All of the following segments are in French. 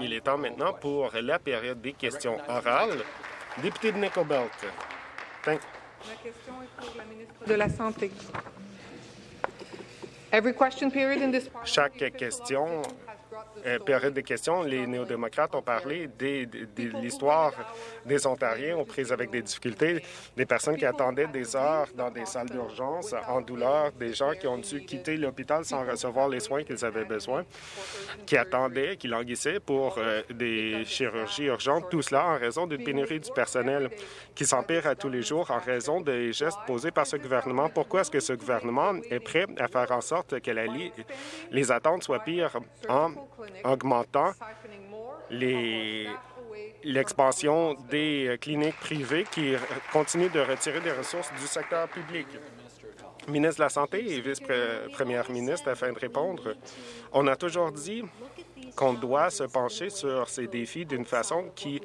Il est temps maintenant pour la période des questions orales. Député de Nickel Belt. La question est pour la ministre de la Santé. Chaque question période de questions, les néo-démocrates ont parlé de l'histoire des Ontariens aux prises avec des difficultés, des personnes qui attendaient des heures dans des salles d'urgence en douleur, des gens qui ont dû quitter l'hôpital sans recevoir les soins qu'ils avaient besoin, qui attendaient, qui languissaient pour euh, des chirurgies urgentes, tout cela en raison d'une pénurie du personnel qui s'empire à tous les jours en raison des gestes posés par ce gouvernement. Pourquoi est-ce que ce gouvernement est prêt à faire en sorte que les attentes soient pires en augmentant l'expansion des euh, cliniques privées qui continuent de retirer des ressources du secteur public. Ministre de la Santé et vice-première ministre, afin de répondre, on a toujours dit qu'on doit se pencher sur ces défis d'une façon qui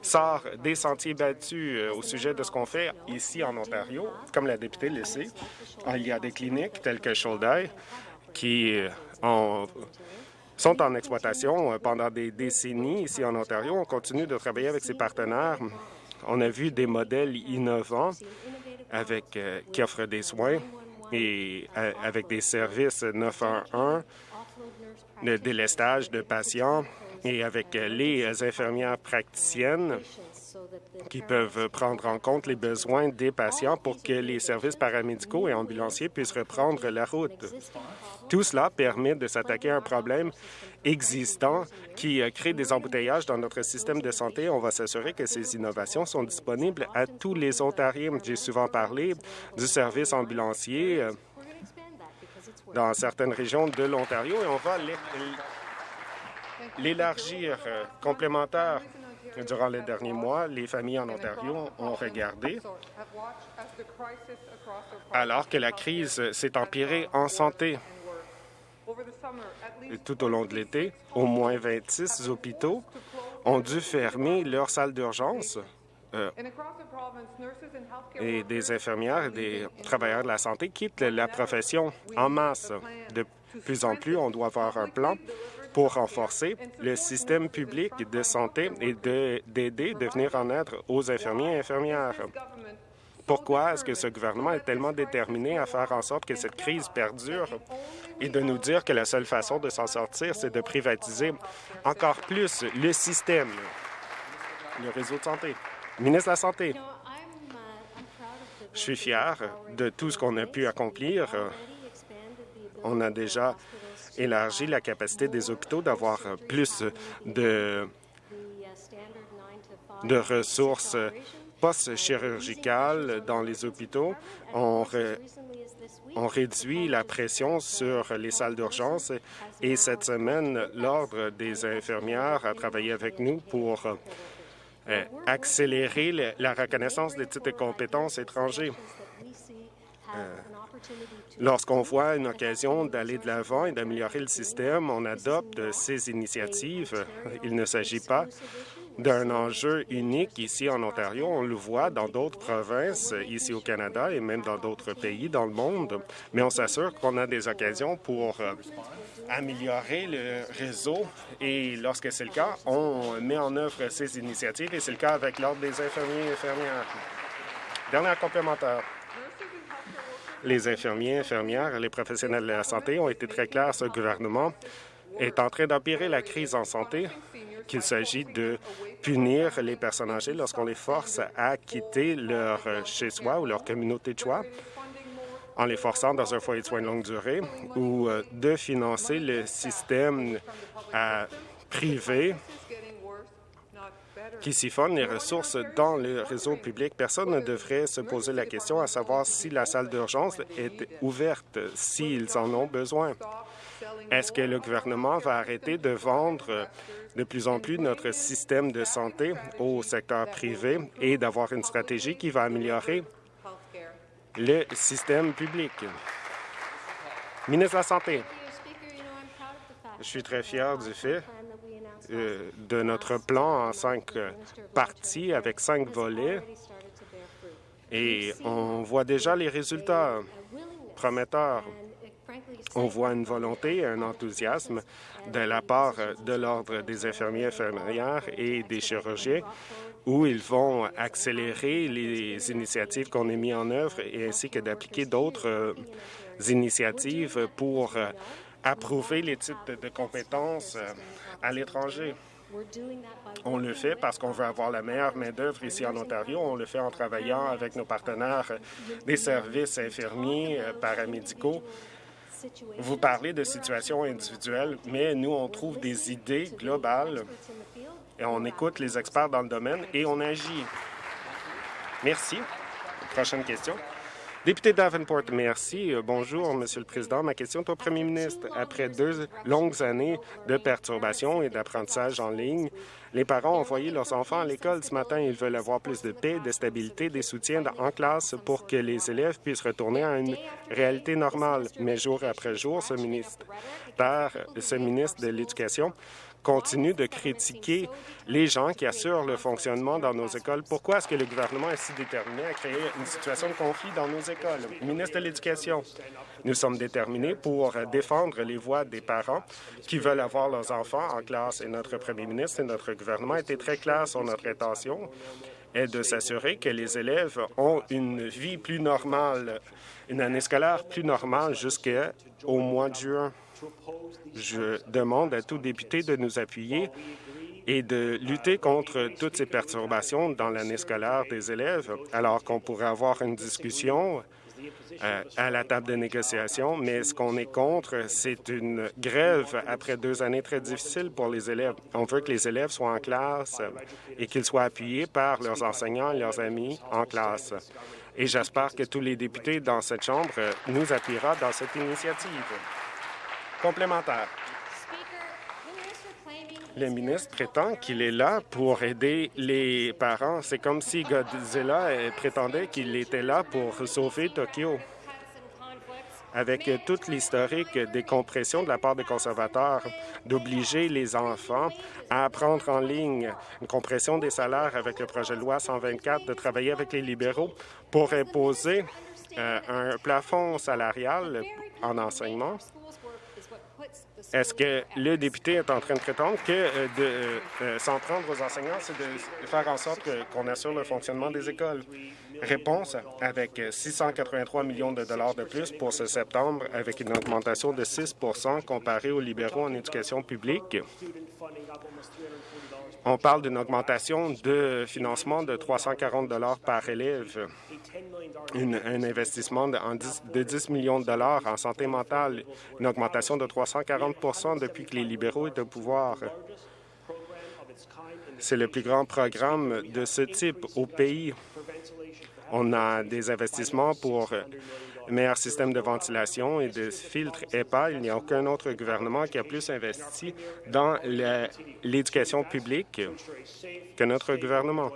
sort des sentiers battus euh, au sujet de ce qu'on fait ici en Ontario. Comme la députée le sait, il y a des cliniques telles que Shoulder qui euh, ont sont en exploitation euh, pendant des décennies ici en Ontario. On continue de travailler avec ses partenaires. On a vu des modèles innovants avec, euh, qui offrent des soins et euh, avec des services 911, de délestage de patients et avec les infirmières praticiennes qui peuvent prendre en compte les besoins des patients pour que les services paramédicaux et ambulanciers puissent reprendre la route. Tout cela permet de s'attaquer à un problème existant qui euh, crée des embouteillages dans notre système de santé. On va s'assurer que ces innovations sont disponibles à tous les Ontariens. J'ai souvent parlé du service ambulancier euh, dans certaines régions de l'Ontario et on va l'élargir euh, complémentaire Durant les derniers mois, les familles en Ontario ont regardé alors que la crise s'est empirée en santé. Tout au long de l'été, au moins 26 hôpitaux ont dû fermer leurs salles d'urgence euh, et des infirmières et des travailleurs de la santé quittent la profession en masse. De plus en plus, on doit avoir un plan pour renforcer le système public de santé et d'aider, de, venir en aide aux infirmiers et infirmières. Pourquoi est-ce que ce gouvernement est tellement déterminé à faire en sorte que cette crise perdure? Et de nous dire que la seule façon de s'en sortir, c'est de privatiser encore plus le système, le réseau de santé? Ministre de la Santé, je suis fier de tout ce qu'on a pu accomplir. On a déjà élargi la capacité des hôpitaux d'avoir plus de, ressources post-chirurgicales dans les hôpitaux. On, on réduit la pression sur les salles d'urgence et cette semaine, l'Ordre des infirmières a travaillé avec nous pour euh, accélérer la reconnaissance des titres de compétences étrangers. Lorsqu'on voit une occasion d'aller de l'avant et d'améliorer le système, on adopte ces initiatives. Il ne s'agit pas d'un enjeu unique ici en Ontario. On le voit dans d'autres provinces ici au Canada et même dans d'autres pays dans le monde, mais on s'assure qu'on a des occasions pour euh, améliorer le réseau et lorsque c'est le cas, on met en œuvre ces initiatives et c'est le cas avec l'Ordre des infirmiers et infirmières. Dernière complémentaire. Les infirmiers, infirmières les professionnels de la santé ont été très clairs. Ce gouvernement est en train d'empirer la crise en santé, qu'il s'agit de punir les personnes âgées lorsqu'on les force à quitter leur chez-soi ou leur communauté de choix en les forçant dans un foyer de soins de longue durée ou euh, de financer le système euh, privé qui siphonnent les ressources dans le réseau public. Personne ne devrait se poser la question à savoir si la salle d'urgence est ouverte, s'ils en ont besoin. Est-ce que le gouvernement va arrêter de vendre de plus en plus notre système de santé au secteur privé et d'avoir une stratégie qui va améliorer le système public? Ministre de la Santé, je suis très fier du fait de notre plan en cinq parties avec cinq volets. Et on voit déjà les résultats prometteurs. On voit une volonté, un enthousiasme de la part de l'Ordre des infirmiers infirmières et des chirurgiens où ils vont accélérer les initiatives qu'on a mises en œuvre et ainsi que d'appliquer d'autres euh, initiatives pour euh, approuver les titres de compétences euh, à l'étranger. On le fait parce qu'on veut avoir la meilleure main-d'œuvre ici en Ontario. On le fait en travaillant avec nos partenaires des services infirmiers, paramédicaux. Vous parlez de situations individuelles, mais nous, on trouve des idées globales et on écoute les experts dans le domaine et on agit. Merci. Prochaine question. Député Davenport, merci. Euh, bonjour, Monsieur le Président. Ma question est au Premier ministre. Après deux longues années de perturbations et d'apprentissage en ligne, les parents ont envoyé leurs enfants à l'école ce matin. Ils veulent avoir plus de paix, de stabilité, des soutiens en classe pour que les élèves puissent retourner à une réalité normale. Mais jour après jour, ce ministre, ce ministre de l'Éducation continue de critiquer les gens qui assurent le fonctionnement dans nos écoles. Pourquoi est-ce que le gouvernement est si déterminé à créer une situation de conflit dans nos écoles? Ministre de l'Éducation, nous sommes déterminés pour défendre les voix des parents qui veulent avoir leurs enfants en classe et notre premier ministre et notre gouvernement étaient très clairs sur notre intention est de s'assurer que les élèves ont une vie plus normale, une année scolaire plus normale jusqu'au mois de juin. Je demande à tout député de nous appuyer et de lutter contre toutes ces perturbations dans l'année scolaire des élèves, alors qu'on pourrait avoir une discussion euh, à la table de négociation, mais ce qu'on est contre, c'est une grève après deux années très difficiles pour les élèves. On veut que les élèves soient en classe et qu'ils soient appuyés par leurs enseignants et leurs amis en classe. Et j'espère que tous les députés dans cette Chambre nous appuieront dans cette initiative. Complémentaire. Le ministre prétend qu'il est là pour aider les parents. C'est comme si Godzilla prétendait qu'il était là pour sauver Tokyo. Avec toute l'historique des compressions de la part des conservateurs, d'obliger les enfants à apprendre en ligne, une compression des salaires avec le projet de loi 124, de travailler avec les libéraux pour imposer euh, un plafond salarial en enseignement, est-ce que le député est en train de prétendre que euh, de euh, euh, s'en prendre aux enseignants, c'est de faire en sorte qu'on assure le fonctionnement des écoles? Réponse, avec 683 millions de dollars de plus pour ce septembre, avec une augmentation de 6 comparée aux libéraux en éducation publique. On parle d'une augmentation de financement de 340 dollars par élève, un investissement de, 10, de 10 millions de dollars en santé mentale, une augmentation de 340% depuis que les libéraux étaient au pouvoir. C'est le plus grand programme de ce type au pays. On a des investissements pour meilleur système de ventilation et de filtres EPA. Il n'y a aucun autre gouvernement qui a plus investi dans l'éducation publique que notre gouvernement.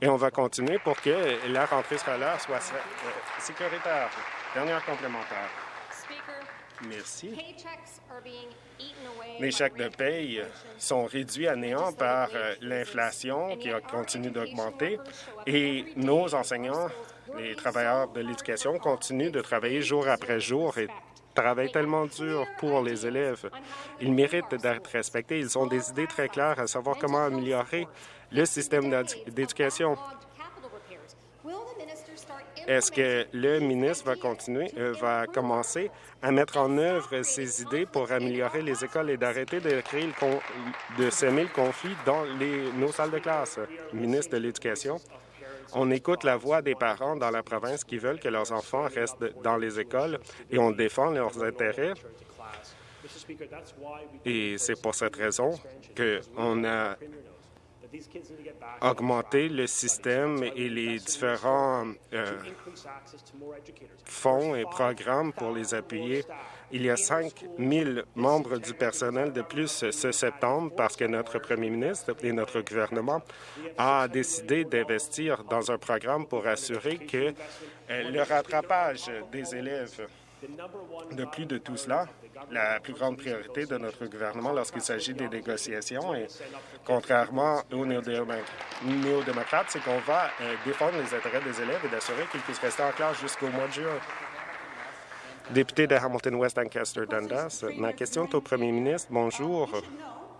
Et on va continuer pour que la rentrée scolaire soit euh, sécuritaire. Dernière complémentaire. Merci. Les chèques de paye sont réduits à néant par euh, l'inflation qui continue d'augmenter et nos enseignants les travailleurs de l'éducation continuent de travailler jour après jour et travaillent tellement dur pour les élèves. Ils méritent d'être respectés. Ils ont des idées très claires à savoir comment améliorer le système d'éducation. Est-ce que le ministre va continuer, euh, va commencer à mettre en œuvre ses idées pour améliorer les écoles et d'arrêter de créer le de semer le conflit dans nos salles de classe? Ministre de l'Éducation. On écoute la voix des parents dans la province qui veulent que leurs enfants restent dans les écoles et on défend leurs intérêts. Et c'est pour cette raison qu'on a augmenter le système et les différents euh, fonds et programmes pour les appuyer. Il y a 5 000 membres du personnel de plus ce septembre parce que notre premier ministre et notre gouvernement a décidé d'investir dans un programme pour assurer que euh, le rattrapage des élèves de plus de tout cela, la plus grande priorité de notre gouvernement lorsqu'il s'agit des négociations, et contrairement aux néo-démocrates, c'est qu'on va euh, défendre les intérêts des élèves et d'assurer qu'ils puissent rester en classe jusqu'au mois de juin. Député de Hamilton West Ancaster Dundas, ma question est au premier ministre. Bonjour.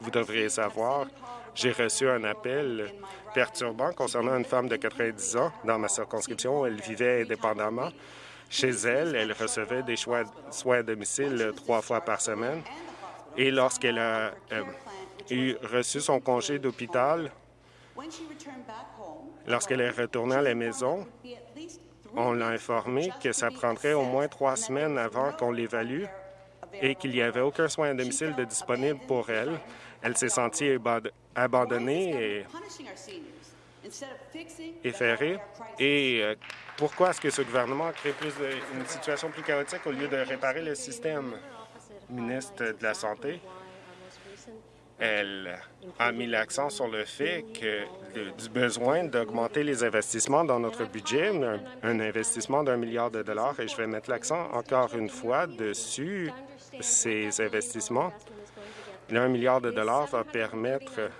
Vous devriez savoir, j'ai reçu un appel perturbant concernant une femme de 90 ans dans ma circonscription. Elle vivait indépendamment. Chez elle, elle recevait des soins à domicile trois fois par semaine. Et lorsqu'elle a euh, eu reçu son congé d'hôpital, lorsqu'elle est retournée à la maison, on l'a informé que ça prendrait au moins trois semaines avant qu'on l'évalue et qu'il n'y avait aucun soin à domicile de disponible pour elle. Elle s'est sentie abandonnée et effarée. Et euh, pourquoi est-ce que ce gouvernement a créé plus une situation plus chaotique au lieu de réparer le système? Ministre de la Santé, elle a mis l'accent sur le fait que du besoin d'augmenter les investissements dans notre budget, un, investissement d'un milliard de dollars, et je vais mettre l'accent encore une fois dessus ces investissements. Un milliard de dollars va permettre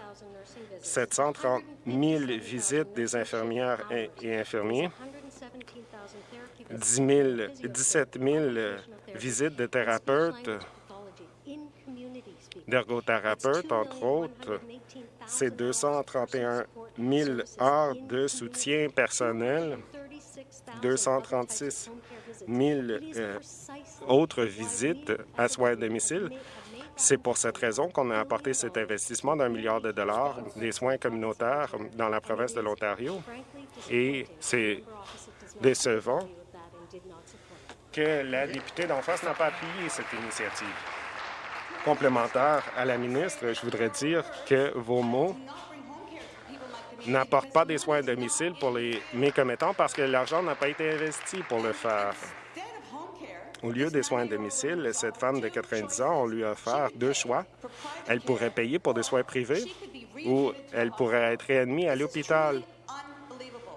730 000 visites des infirmières et infirmiers, 10 17 000 visites de thérapeutes d'ergothérapeutes, entre autres. C'est 231 000 heures de soutien personnel, 236 000 euh, autres visites à soins à domicile. C'est pour cette raison qu'on a apporté cet investissement d'un milliard de dollars des soins communautaires dans la province de l'Ontario. Et c'est décevant que la députée d'en face n'a pas appuyé cette initiative complémentaire à la ministre, je voudrais dire que vos mots n'apportent pas des soins à domicile pour les mécommettants parce que l'argent n'a pas été investi pour le faire. Au lieu des soins à domicile, cette femme de 90 ans, on lui a offert deux choix. Elle pourrait payer pour des soins privés ou elle pourrait être réadmise à l'hôpital.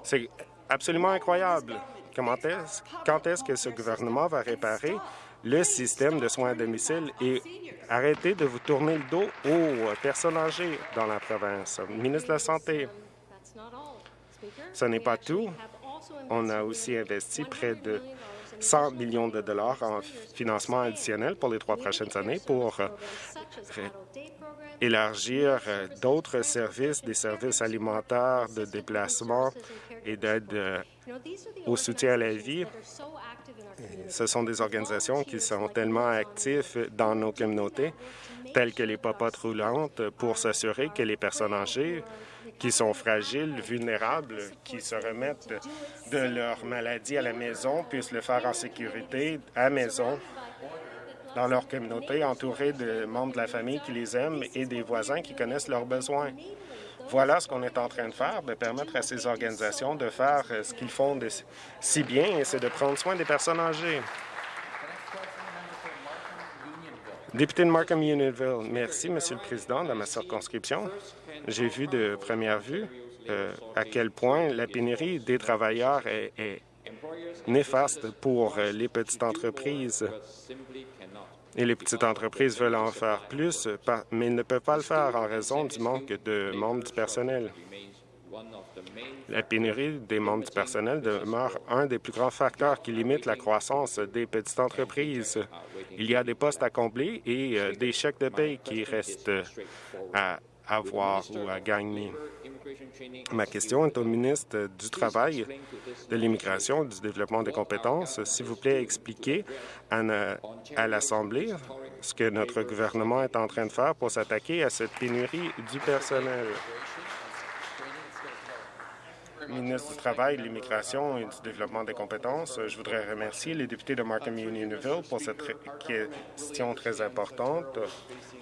C'est absolument incroyable. Quand est-ce que ce gouvernement va réparer le système de soins à domicile et arrêter de vous tourner le dos aux personnes âgées dans la province. Ministre de la Santé, ce n'est pas tout. On a aussi investi près de 100 millions de dollars en financement additionnel pour les trois prochaines années pour élargir d'autres services, des services alimentaires, de déplacement et d'aide au soutien à la vie ce sont des organisations qui sont tellement actives dans nos communautés, telles que les popotes roulantes, pour s'assurer que les personnes âgées qui sont fragiles, vulnérables, qui se remettent de leur maladie à la maison, puissent le faire en sécurité à maison, dans leur communauté, entourés de membres de la famille qui les aiment et des voisins qui connaissent leurs besoins. Voilà ce qu'on est en train de faire, de permettre à ces organisations de faire euh, ce qu'ils font si bien, et c'est de prendre soin des personnes âgées. Député de Markham Unionville, merci, Monsieur le Président, dans ma circonscription. J'ai vu de première vue euh, à quel point la pénurie des travailleurs est, est néfaste pour euh, les petites entreprises et les petites entreprises veulent en faire plus, mais ne peuvent pas le faire en raison du manque de membres du personnel. La pénurie des membres du personnel demeure un des plus grands facteurs qui limite la croissance des petites entreprises. Il y a des postes à combler et euh, des chèques de paie qui restent à avoir ou à gagner. Ma question est au ministre du Travail, de l'Immigration et du Développement des compétences. S'il vous plaît, expliquez à, l'Assemblée ce que notre gouvernement est en train de faire pour s'attaquer à cette pénurie du personnel. Ministre du Travail, de l'Immigration et du Développement des compétences, je voudrais remercier les députés de Markham Unionville pour cette question très importante.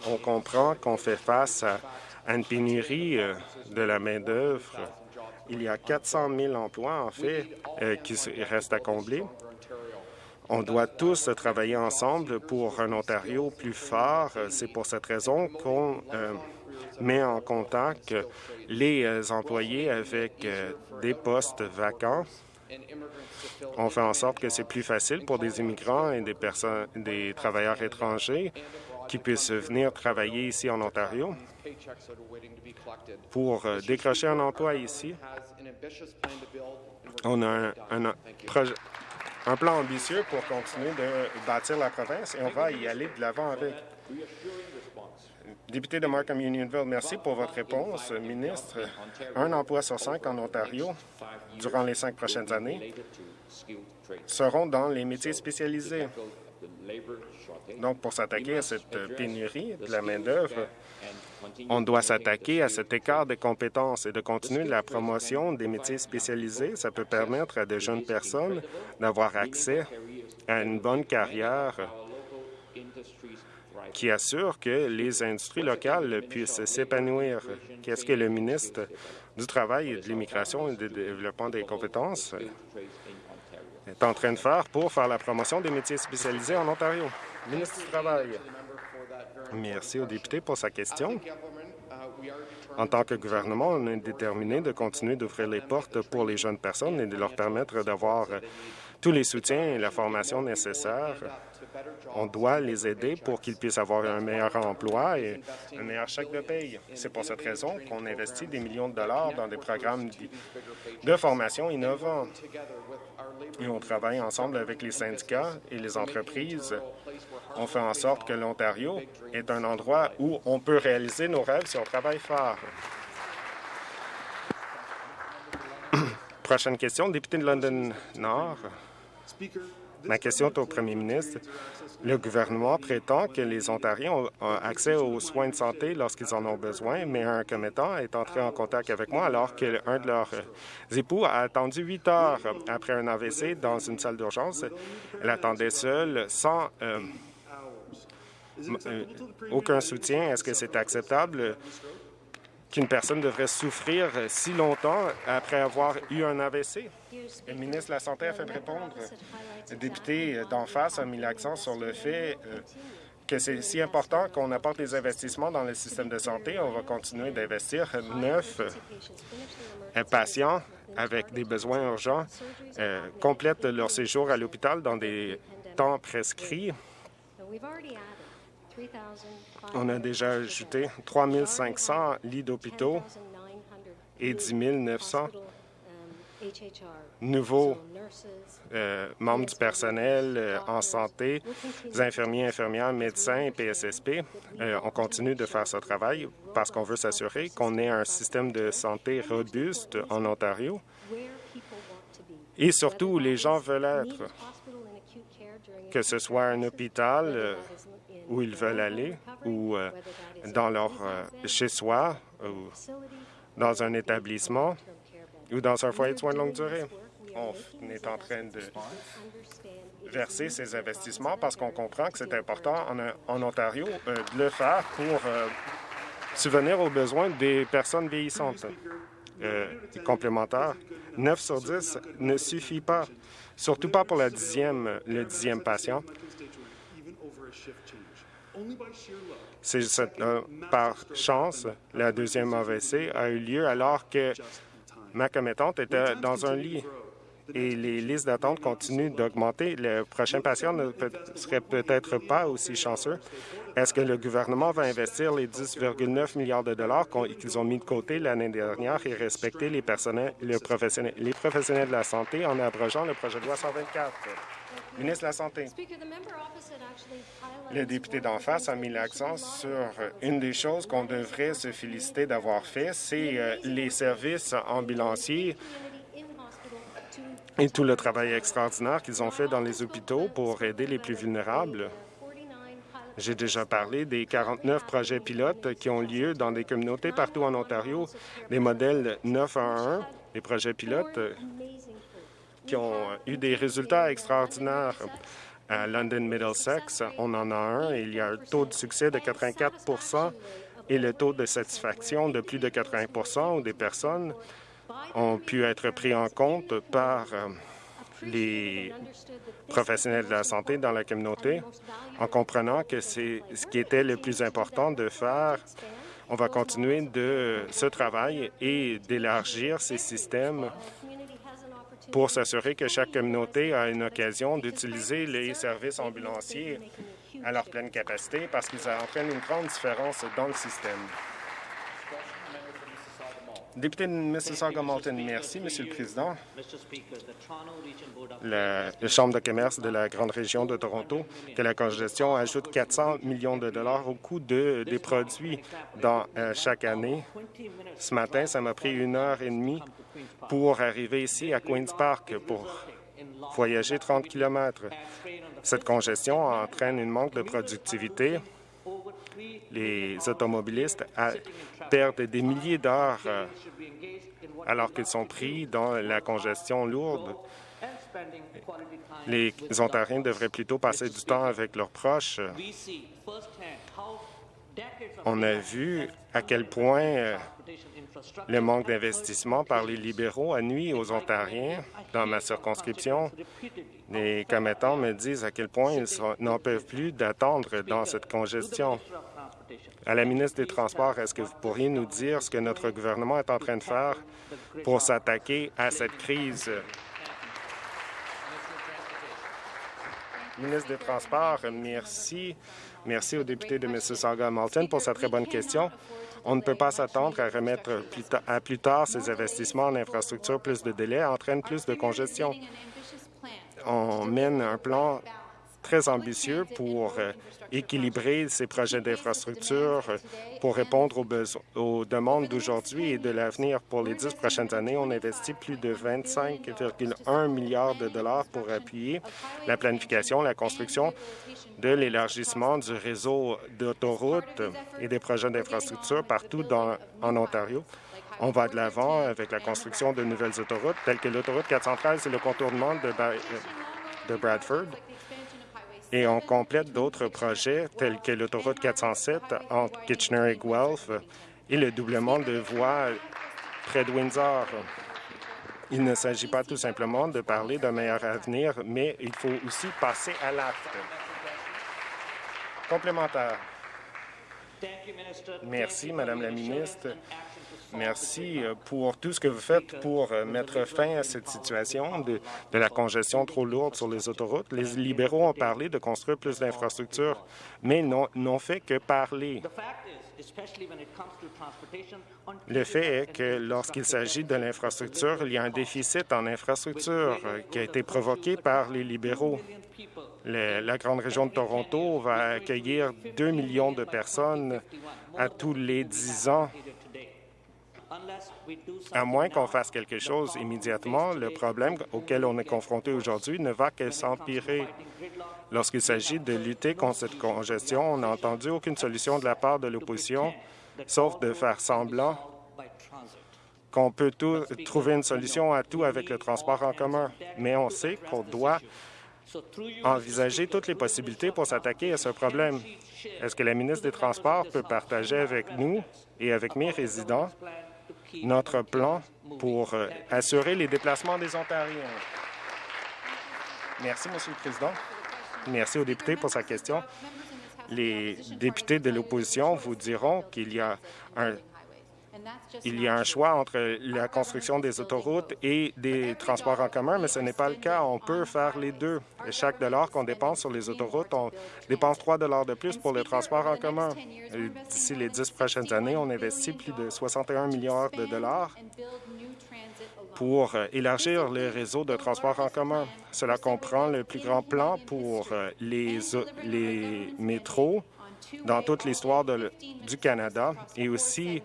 On comprend qu'on fait face à une pénurie euh, de la main-d'œuvre. Il y a 400 000 emplois, en fait, euh, qui restent à combler. On doit tous travailler ensemble pour un Ontario plus fort. C'est pour cette raison qu'on euh, met en contact les employés avec des postes vacants. On fait en sorte que c'est plus facile pour des immigrants et des, personnes, des travailleurs étrangers qui puissent venir travailler ici en Ontario pour euh, décrocher un emploi ici. On a un, un plan ambitieux pour continuer de bâtir la province et on va y aller de l'avant avec. Député de Markham Unionville, merci pour votre réponse, ministre. Un emploi sur cinq en Ontario durant les cinq prochaines années seront dans les métiers spécialisés. Donc, pour s'attaquer à cette pénurie de la main-d'œuvre, on doit s'attaquer à cet écart de compétences et de continuer la promotion des métiers spécialisés. Ça peut permettre à de jeunes personnes d'avoir accès à une bonne carrière qui assure que les industries locales puissent s'épanouir. Qu'est-ce que le ministre du Travail et de l'Immigration et du Développement des compétences est en train de faire pour faire la promotion des métiers spécialisés en Ontario? Ministre du Travail. Merci au député pour sa question. En tant que gouvernement, on est déterminé de continuer d'ouvrir les portes pour les jeunes personnes et de leur permettre d'avoir tous les soutiens et la formation nécessaires on doit les aider pour qu'ils puissent avoir un meilleur emploi et un meilleur chèque de paye. C'est pour cette raison qu'on investit des millions de dollars dans des programmes de formation innovants. Et on travaille ensemble avec les syndicats et les entreprises. On fait en sorte que l'Ontario est un endroit où on peut réaliser nos rêves si on travaille fort. Prochaine question, député de London Nord. Ma question est au premier ministre. Le gouvernement prétend que les Ontariens ont accès aux soins de santé lorsqu'ils en ont besoin, mais un commettant est entré en contact avec moi alors qu'un de leurs époux a attendu huit heures après un AVC dans une salle d'urgence. Elle attendait seule, sans euh, euh, aucun soutien. Est-ce que c'est acceptable? Qu'une personne devrait souffrir si longtemps après avoir eu un AVC? Le ministre de la Santé a fait répondre. Le député d'en face a mis l'accent sur le fait euh, que c'est si important qu'on apporte des investissements dans le système de santé. On va continuer d'investir. Neuf euh, patients avec des besoins urgents euh, complètent leur séjour à l'hôpital dans des temps prescrits. On a déjà ajouté 3 500 lits d'hôpitaux et 10 900 nouveaux euh, membres du personnel euh, en santé, infirmiers, infirmières, médecins et PSSP. Euh, on continue de faire ce travail parce qu'on veut s'assurer qu'on ait un système de santé robuste en Ontario et surtout où les gens veulent être, que ce soit un hôpital où ils veulent aller ou dans leur chez-soi ou dans un établissement ou dans un foyer de soins de longue durée. On est en train de verser ces investissements parce qu'on comprend que c'est important en, Ontario euh, de le faire pour euh, subvenir aux besoins des personnes vieillissantes. Euh, complémentaires, 9 sur 10 ne suffit pas, surtout pas pour la dixième, le dixième patient. Par chance, la deuxième AVC a eu lieu alors que ma commettante était dans un lit et les listes d'attente continuent d'augmenter. Le prochain patient ne serait peut-être pas aussi chanceux. Est-ce que le gouvernement va investir les 10,9 milliards de dollars qu'ils ont mis de côté l'année dernière et respecter les, les professionnels de la santé en abrogeant le projet de loi 124? Ministre de la Santé. Le député d'en face a mis l'accent sur une des choses qu'on devrait se féliciter d'avoir fait, c'est euh, les services ambulanciers et tout le travail extraordinaire qu'ils ont fait dans les hôpitaux pour aider les plus vulnérables. J'ai déjà parlé des 49 projets pilotes qui ont lieu dans des communautés partout en Ontario, des modèles 9 à 1, des projets pilotes qui ont eu des résultats extraordinaires. À London Middlesex, on en a un il y a un taux de succès de 84% et le taux de satisfaction de plus de 80% où des personnes ont pu être pris en compte par euh, les professionnels de la santé dans la communauté en comprenant que c'est ce qui était le plus important de faire. On va continuer de ce travail et d'élargir ces systèmes pour s'assurer que chaque communauté a une occasion d'utiliser les services ambulanciers à leur pleine capacité parce qu'ils entraînent une grande différence dans le système. Député de Mississauga-Malton, merci, Monsieur le Président. La, Chambre de commerce de la Grande Région de Toronto, que la congestion ajoute 400 millions de dollars au coût de, des produits dans euh, chaque année. Ce matin, ça m'a pris une heure et demie pour arriver ici à Queen's Park pour voyager 30 km. Cette congestion entraîne une manque de productivité. Les automobilistes perdent des milliers d'heures euh, alors qu'ils sont pris dans la congestion lourde. Les Ontariens devraient plutôt passer du temps avec leurs proches. On a vu à quel point euh, le manque d'investissement par les libéraux a nuit aux Ontariens. Dans ma circonscription, les commettants me disent à quel point ils n'en peuvent plus d'attendre dans cette congestion. À la ministre des Transports, est-ce que vous pourriez nous dire ce que notre gouvernement est en train de faire pour s'attaquer à cette crise? Ministre des Transports, merci. Merci au député de Mississauga-Malton pour sa très bonne question. On ne peut pas s'attendre à remettre à plus tard ces investissements en infrastructure. Plus de délais entraîne plus de congestion. On mène un plan très ambitieux pour euh, équilibrer ces projets d'infrastructure euh, pour répondre aux, aux demandes d'aujourd'hui et de l'avenir. Pour les dix prochaines années, on investit plus de 25,1 milliards de dollars pour appuyer la planification, la construction de l'élargissement du réseau d'autoroutes et des projets d'infrastructure partout dans, en Ontario. On va de l'avant avec la construction de nouvelles autoroutes, telles que l'autoroute 413 et le contournement de, de Bradford. Et on complète d'autres projets, tels que l'autoroute 407 entre Kitchener et Guelph et le doublement de voies près de Windsor. Il ne s'agit pas tout simplement de parler d'un meilleur avenir, mais il faut aussi passer à l'acte. Complémentaire. Merci, Madame la ministre. Merci euh, pour tout ce que vous faites pour euh, mettre fin à cette situation de, de, la congestion trop lourde sur les autoroutes. Les libéraux ont parlé de construire plus d'infrastructures, mais n'ont fait que parler. Le fait est que lorsqu'il s'agit de l'infrastructure, il y a un déficit en infrastructure euh, qui a été provoqué par les libéraux. Le, la grande région de Toronto va accueillir 2 millions de personnes à tous les 10 ans à moins qu'on fasse quelque chose immédiatement, le problème auquel on est confronté aujourd'hui ne va que s'empirer. Lorsqu'il s'agit de lutter contre cette congestion, on n'a entendu aucune solution de la part de l'opposition, sauf de faire semblant qu'on peut trouver une solution à tout avec le transport en commun. Mais on sait qu'on doit envisager toutes les possibilités pour s'attaquer à ce problème. Est-ce que la ministre des Transports peut partager avec nous et avec mes résidents notre plan pour euh, assurer les déplacements des Ontariens. Merci, Monsieur le Président. Merci aux députés pour sa question. Les députés de l'opposition vous diront qu'il y a un il y a un choix entre la construction des autoroutes et des transports en commun, mais ce n'est pas le cas. On peut faire les deux. Chaque dollar qu'on dépense sur les autoroutes, on dépense 3 dollars de plus pour les transports en commun. D'ici les dix prochaines années, on investit plus de 61 milliards de dollars pour euh, élargir le réseau de transports en commun. Cela comprend le plus grand plan pour euh, les, les métros dans toute l'histoire du Canada et aussi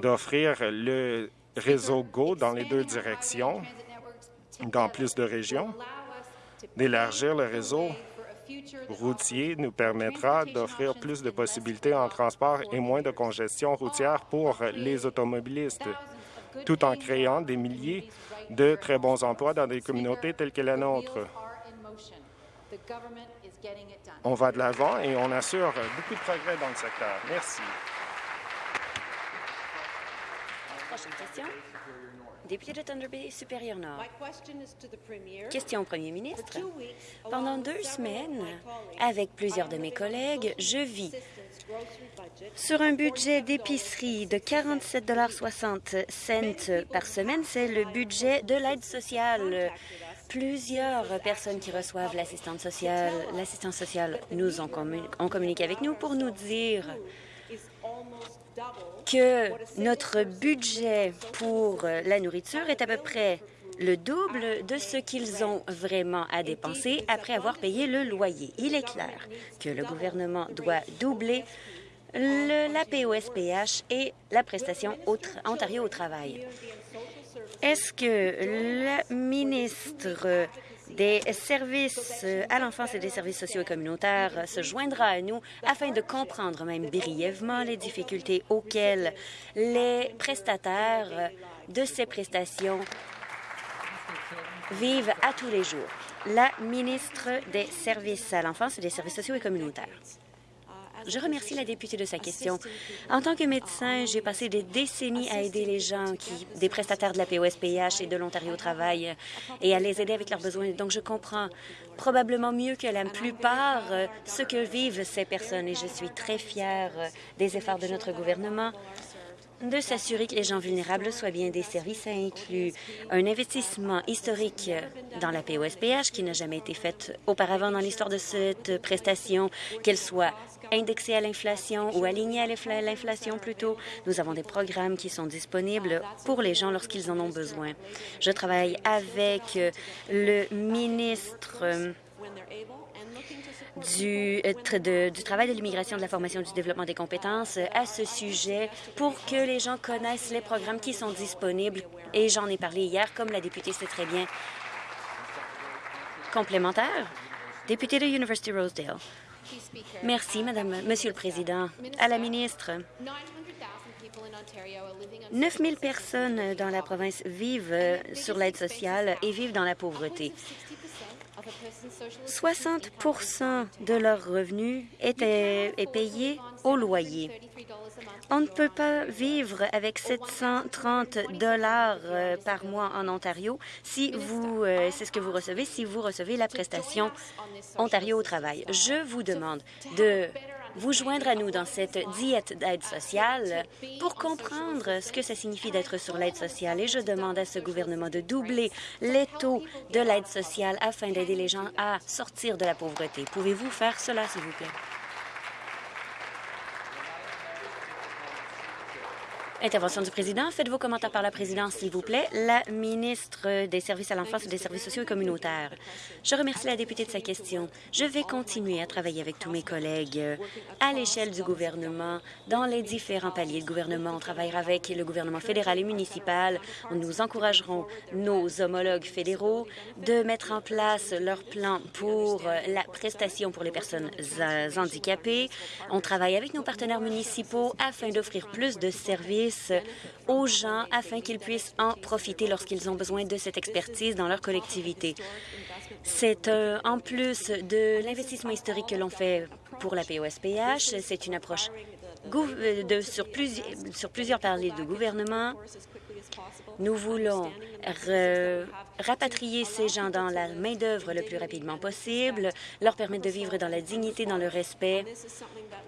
d'offrir le réseau GO dans les deux directions, dans plus de régions. D'élargir le réseau routier nous permettra d'offrir plus de possibilités en transport et moins de congestion routière pour les automobilistes, tout en créant des milliers de très bons emplois dans des communautés telles que la nôtre. On va de l'avant et on assure beaucoup de progrès dans le secteur. Merci. Prochaine question. Député de Thunder Bay supérieur Nord. Question au premier ministre. Pendant deux semaines, avec plusieurs de mes collègues, je vis sur un budget d'épicerie de 47,60 par semaine. C'est le budget de l'aide sociale. Plusieurs personnes qui reçoivent l'assistance sociale, l'assistance sociale nous ont, communiqué avec nous pour nous dire que notre budget pour la nourriture est à peu près le double de ce qu'ils ont vraiment à dépenser après avoir payé le loyer. Il est clair que le gouvernement doit doubler le, la POSPH et la prestation Ontario au travail. Est-ce que le ministre des services à l'enfance et des services sociaux et communautaires se joindra à nous afin de comprendre même brièvement les difficultés auxquelles les prestataires de ces prestations vivent à tous les jours. La ministre des services à l'enfance et des services sociaux et communautaires. Je remercie la députée de sa question. En tant que médecin, j'ai passé des décennies à aider les gens, qui, des prestataires de la POSPH et de l'Ontario Travail, et à les aider avec leurs besoins. Donc, je comprends probablement mieux que la plupart euh, ce que vivent ces personnes, et je suis très fière euh, des efforts de notre gouvernement de s'assurer que les gens vulnérables soient bien desservis. Ça inclut un investissement historique dans la POSPH qui n'a jamais été fait auparavant dans l'histoire de cette prestation, qu'elle soit indexée à l'inflation ou alignée à l'inflation plutôt. Nous avons des programmes qui sont disponibles pour les gens lorsqu'ils en ont besoin. Je travaille avec le ministre du, euh, du travail de l'immigration, de la formation, du développement des compétences euh, à ce sujet pour que les gens connaissent les programmes qui sont disponibles. Et j'en ai parlé hier, comme la députée sait très bien. Complémentaire? Député de University Rosedale. Merci, Madame, Monsieur le Président. À la ministre, 9 000 personnes dans la province vivent euh, sur l'aide sociale et vivent dans la pauvreté. 60% de leurs revenus est payé au loyer. On ne peut pas vivre avec 730 dollars euh, par mois en Ontario si vous, euh, c'est ce que vous recevez si vous recevez la prestation Ontario au travail. Je vous demande de vous joindre à nous dans cette diète d'aide sociale pour comprendre ce que ça signifie d'être sur l'aide sociale. Et je demande à ce gouvernement de doubler les taux de l'aide sociale afin d'aider les gens à sortir de la pauvreté. Pouvez-vous faire cela, s'il vous plaît? Intervention du président. Faites vos commentaires par la présidence, s'il vous plaît. La ministre des Services à l'enfance et des services sociaux et communautaires. Je remercie la députée de sa question. Je vais continuer à travailler avec tous mes collègues à l'échelle du gouvernement, dans les différents paliers de gouvernement. On travaillera avec le gouvernement fédéral et municipal. Nous encouragerons nos homologues fédéraux de mettre en place leur plan pour la prestation pour les personnes handicapées. On travaille avec nos partenaires municipaux afin d'offrir plus de services aux gens afin qu'ils puissent en profiter lorsqu'ils ont besoin de cette expertise dans leur collectivité. C'est euh, en plus de l'investissement historique que l'on fait pour la POSPH, c'est une approche euh, de, sur, sur plusieurs paliers de gouvernement nous voulons rapatrier ces gens dans la main-d'œuvre le plus rapidement possible, leur permettre de vivre dans la dignité, dans le respect.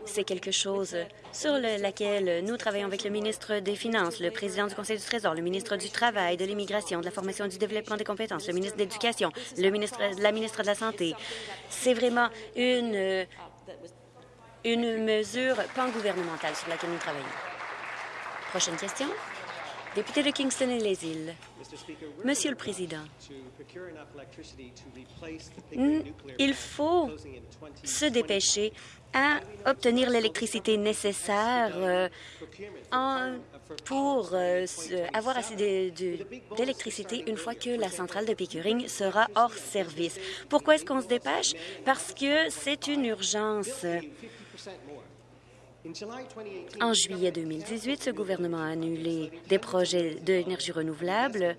C'est quelque chose sur laquelle nous travaillons avec le ministre des Finances, le président du Conseil du Trésor, le ministre du Travail, de l'Immigration, de la formation et du développement des compétences, le ministre de l'Éducation, le ministre, la ministre de la Santé. C'est vraiment une, une mesure pan-gouvernementale sur laquelle nous travaillons. Prochaine question. Député de Kingston et les îles. Monsieur le Président, il faut se dépêcher à obtenir l'électricité nécessaire euh, pour euh, avoir assez d'électricité une fois que la centrale de Pickering sera hors service. Pourquoi est-ce qu'on se dépêche? Parce que c'est une urgence. En juillet 2018, ce gouvernement a annulé des projets d'énergie renouvelable,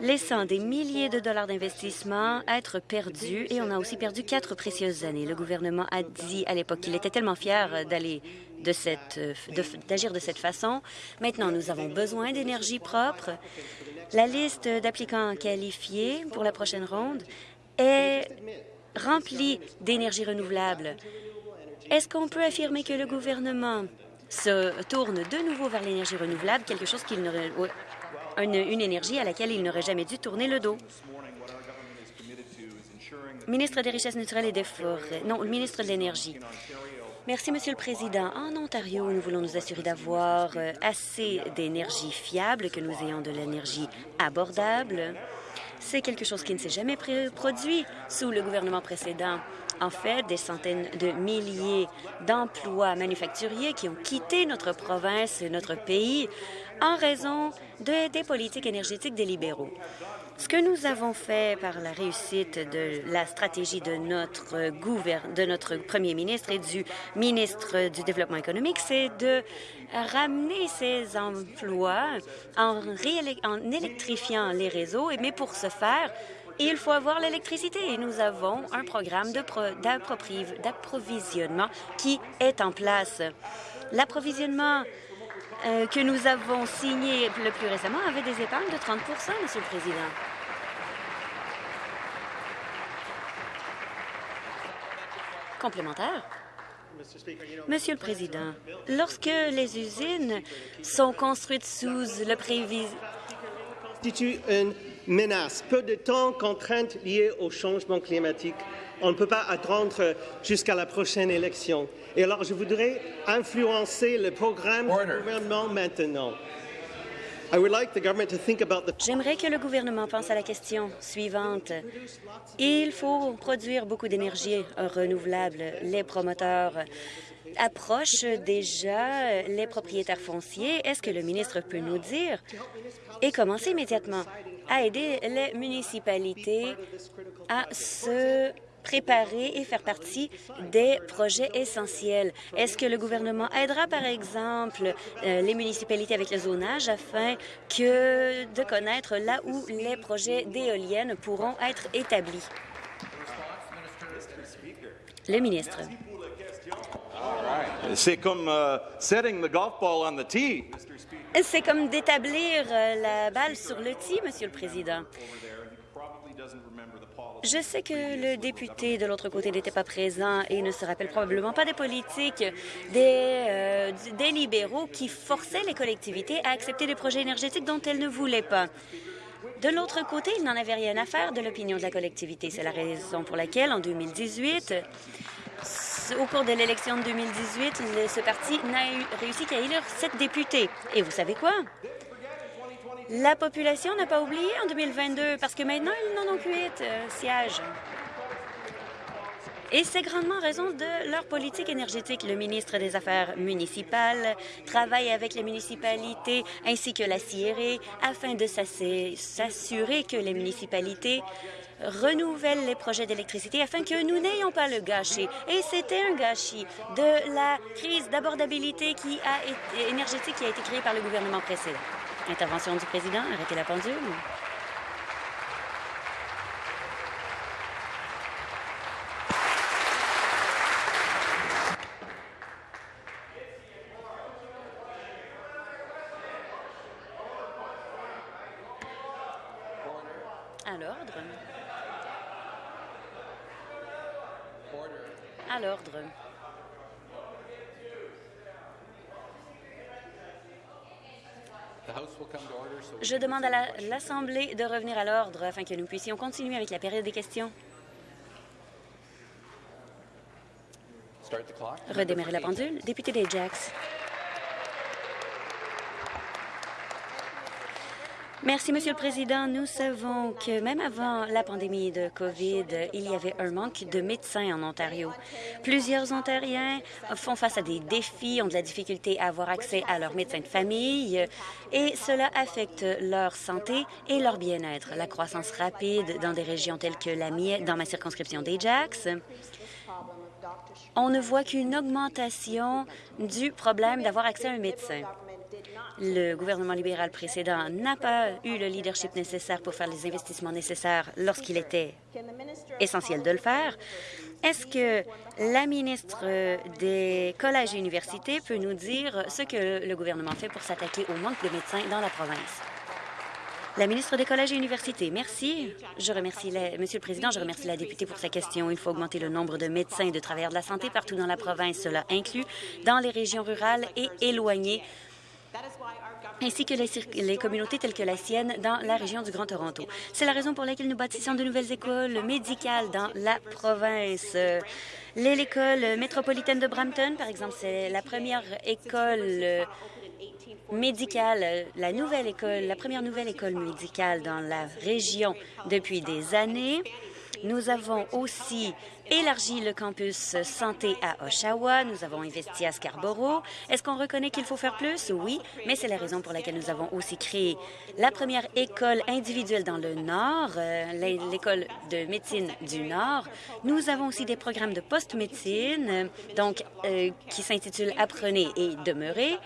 laissant des milliers de dollars d'investissement être perdus et on a aussi perdu quatre précieuses années. Le gouvernement a dit à l'époque qu'il était tellement fier de d'agir de, cette façon. Maintenant, nous avons besoin d'énergie propre. La liste d'applicants qualifiés pour la prochaine ronde est remplie d'énergie renouvelable. Est-ce qu'on peut affirmer que le gouvernement se tourne de nouveau vers l'énergie renouvelable, quelque chose qu'il n'aurait une, énergie à laquelle il n'aurait jamais dû tourner le dos? Ministre des Richesses naturelles et des Forêts. Non, le ministre de l'Énergie. Merci, Monsieur le Président. En Ontario, nous voulons nous assurer d'avoir euh, assez d'énergie fiable, que nous ayons de l'énergie abordable. C'est quelque chose qui ne s'est jamais produit sous le gouvernement précédent. En fait, des centaines de milliers d'emplois manufacturiers qui ont quitté notre province, notre pays, en raison de, des politiques énergétiques des libéraux. Ce que nous avons fait par la réussite de la stratégie de notre, de notre premier ministre et du ministre du Développement économique, c'est de ramener ces emplois en, en électrifiant les réseaux. Mais pour ce faire, il faut avoir l'électricité et nous avons un programme d'approvisionnement qui est en place. L'approvisionnement euh, que nous avons signé le plus récemment avait des épargnes de 30% Monsieur le Président. Complémentaire. Monsieur le Président, lorsque les usines sont construites sous le prévis... une menace, peu de temps, contraintes liées au changement climatique. On ne peut pas attendre jusqu'à la prochaine élection. Et alors, je voudrais influencer le programme du gouvernement maintenant. J'aimerais que le gouvernement pense à la question suivante. Il faut produire beaucoup d'énergie renouvelable. Les promoteurs approchent déjà les propriétaires fonciers. Est-ce que le ministre peut nous dire et commencer immédiatement à aider les municipalités à se préparer et faire partie des projets essentiels? Est-ce que le gouvernement aidera, par exemple, euh, les municipalités avec le zonage afin que de connaître là où les projets d'éoliennes pourront être établis? Le ministre. C'est comme euh, setting the golf ball on the tee. C'est comme d'établir euh, la balle sur le tee, Monsieur le Président. Je sais que le député de l'autre côté n'était pas présent et ne se rappelle probablement pas des politiques des, euh, des libéraux qui forçaient les collectivités à accepter des projets énergétiques dont elles ne voulaient pas. De l'autre côté, il n'en avait rien à faire de l'opinion de la collectivité. C'est la raison pour laquelle, en 2018, au cours de l'élection de 2018, ce parti n'a réussi qu'à élire sept députés. Et vous savez quoi? La population n'a pas oublié en 2022 parce que maintenant, ils n'en ont qu'huit euh, sièges. Et c'est grandement raison de leur politique énergétique. Le ministre des Affaires municipales travaille avec les municipalités ainsi que la CIRE afin de s'assurer que les municipalités renouvellent les projets d'électricité afin que nous n'ayons pas le gâchis. Et c'était un gâchis de la crise d'abordabilité énergétique qui a été créée par le gouvernement précédent. Intervention du président. Arrêtez la pendule. À l'ordre. À l'ordre. Je demande à l'Assemblée de revenir à l'ordre afin que nous puissions continuer avec la période des questions. Redémarrer la pendule. Député d'Ajax. Merci, Monsieur le Président. Nous savons que même avant la pandémie de COVID, il y avait un manque de médecins en Ontario. Plusieurs Ontariens font face à des défis, ont de la difficulté à avoir accès à leur médecin de famille et cela affecte leur santé et leur bien-être. La croissance rapide dans des régions telles que la mienne, dans ma circonscription d'Ajax, on ne voit qu'une augmentation du problème d'avoir accès à un médecin. Le gouvernement libéral précédent n'a pas eu le leadership nécessaire pour faire les investissements nécessaires lorsqu'il était essentiel de le faire. Est-ce que la ministre des collèges et universités peut nous dire ce que le gouvernement fait pour s'attaquer au manque de médecins dans la province? La ministre des Collèges et Universités, merci. Je remercie, Monsieur le Président, je remercie la députée pour sa question. Il faut augmenter le nombre de médecins et de travailleurs de la santé partout dans la province. Cela inclut dans les régions rurales et éloignées ainsi que les, les, communautés telles que la sienne dans la région du Grand Toronto. C'est la raison pour laquelle nous bâtissons de nouvelles écoles médicales dans la province. L'école métropolitaine de Brampton, par exemple, c'est la première école médicale, la nouvelle école, la première nouvelle école médicale dans la région depuis des années. Nous avons aussi élargi le campus santé à Oshawa. Nous avons investi à Scarborough. Est-ce qu'on reconnaît qu'il faut faire plus? Oui, mais c'est la raison pour laquelle nous avons aussi créé la première école individuelle dans le Nord, euh, l'école de médecine du Nord. Nous avons aussi des programmes de post-médecine, donc euh, qui s'intitulent Apprenez et demeurez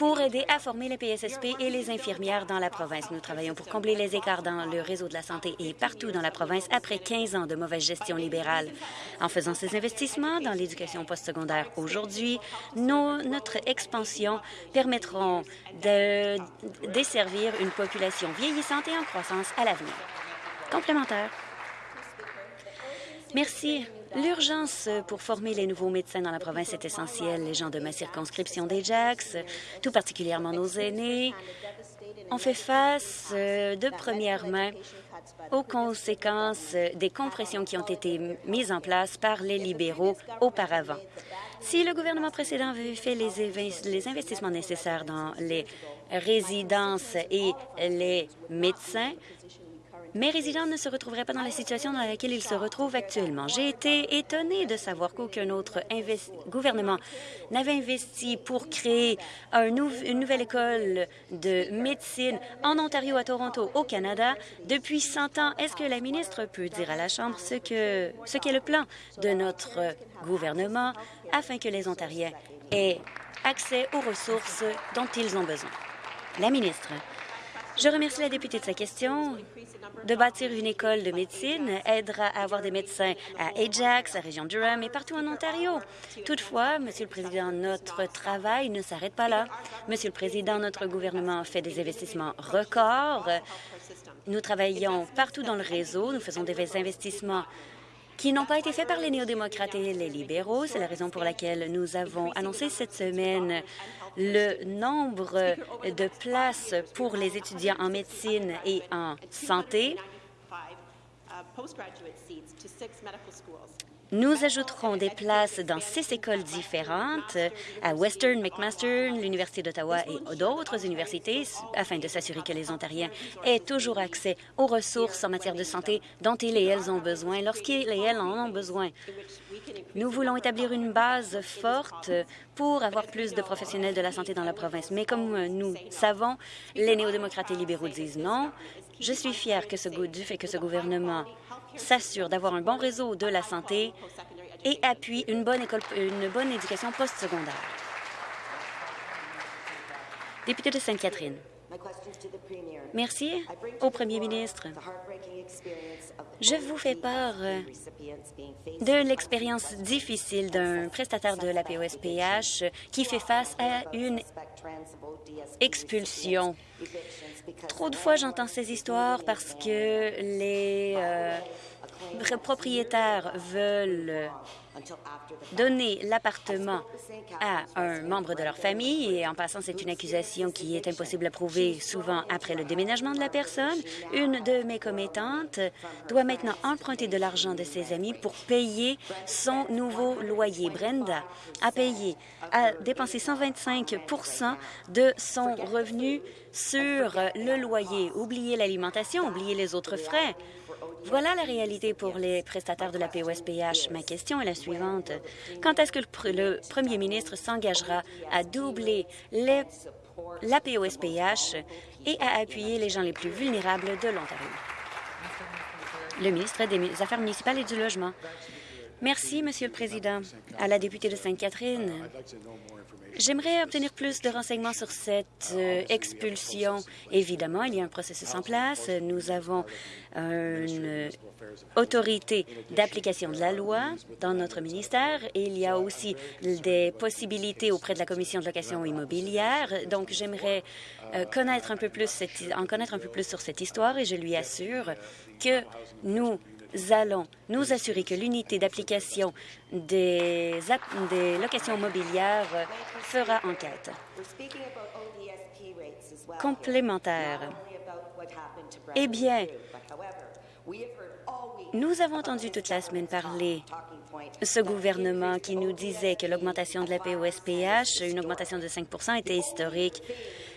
pour aider à former les PSSP et les infirmières dans la province. Nous travaillons pour combler les écarts dans le réseau de la santé et partout dans la province après 15 ans de mauvaise gestion libérale. En faisant ces investissements dans l'éducation postsecondaire aujourd'hui, notre expansion permettront de desservir une population vieillissante et en croissance à l'avenir. Complémentaire. Merci. L'urgence pour former les nouveaux médecins dans la province est essentielle. Les gens de ma circonscription des tout particulièrement nos aînés, ont fait face euh, de première main aux conséquences des compressions qui ont été mises en place par les libéraux auparavant. Si le gouvernement précédent avait fait les investissements nécessaires dans les résidences et les médecins, mes résidents ne se retrouveraient pas dans la situation dans laquelle ils se retrouvent actuellement. J'ai été étonnée de savoir qu'aucun autre gouvernement n'avait investi pour créer une nouvelle école de médecine en Ontario, à Toronto, au Canada, depuis 100 ans. Est-ce que la ministre peut dire à la Chambre ce qu'est le plan de notre gouvernement afin que les Ontariens aient accès aux ressources dont ils ont besoin? La ministre. Je remercie la députée de sa question de bâtir une école de médecine aidera à avoir des médecins à Ajax, à région Durham et partout en Ontario. Toutefois, Monsieur le Président, notre travail ne s'arrête pas là. Monsieur le Président, notre gouvernement fait des investissements records. Nous travaillons partout dans le réseau. Nous faisons des investissements qui n'ont pas été faits par les néo-démocrates et les libéraux. C'est la raison pour laquelle nous avons annoncé cette semaine le nombre de places pour les étudiants en médecine et en santé. Nous ajouterons des places dans six écoles différentes à Western, McMaster, l'Université d'Ottawa et d'autres universités afin de s'assurer que les Ontariens aient toujours accès aux ressources en matière de santé dont ils et elles ont besoin lorsqu'ils et elles en ont besoin. Nous voulons établir une base forte pour avoir plus de professionnels de la santé dans la province. Mais comme nous savons, les néo-démocrates et libéraux disent non. Je suis fière que ce, du fait que ce gouvernement s'assure d'avoir un bon réseau de la santé et appuie une bonne, école, une bonne éducation postsecondaire. Député de Sainte-Catherine. Merci au Premier ministre. Je vous fais part euh, de l'expérience difficile d'un prestataire de la POSPH qui fait face à une expulsion. Trop de fois, j'entends ces histoires parce que les euh, propriétaires veulent donner l'appartement à un membre de leur famille et en passant, c'est une accusation qui est impossible à prouver souvent après le déménagement de la personne. Une de mes commettantes doit maintenant emprunter de l'argent de ses amis pour payer son nouveau loyer. Brenda a payé, a dépensé 125% de son revenu sur le loyer. Oubliez l'alimentation, oubliez les autres frais. Voilà la réalité pour les prestataires de la POSPH. Ma question est la suivante. Quand est-ce que le, premier ministre s'engagera à doubler la POSPH et à appuyer les gens les plus vulnérables de l'Ontario? Le ministre des Affaires municipales et du Logement. Merci, Monsieur le Président. À la députée de Sainte-Catherine, J'aimerais obtenir plus de renseignements sur cette euh, expulsion. Évidemment, il y a un processus en place. Nous avons une autorité d'application de la loi dans notre ministère il y a aussi des possibilités auprès de la Commission de location immobilière. Donc, j'aimerais euh, en connaître un peu plus sur cette histoire et je lui assure que nous allons nous assurer que l'unité d'application des, des locations mobilières fera enquête. Complémentaire. Eh bien, nous avons entendu toute la semaine parler ce gouvernement qui nous disait que l'augmentation de la POSPH, une augmentation de 5% était historique.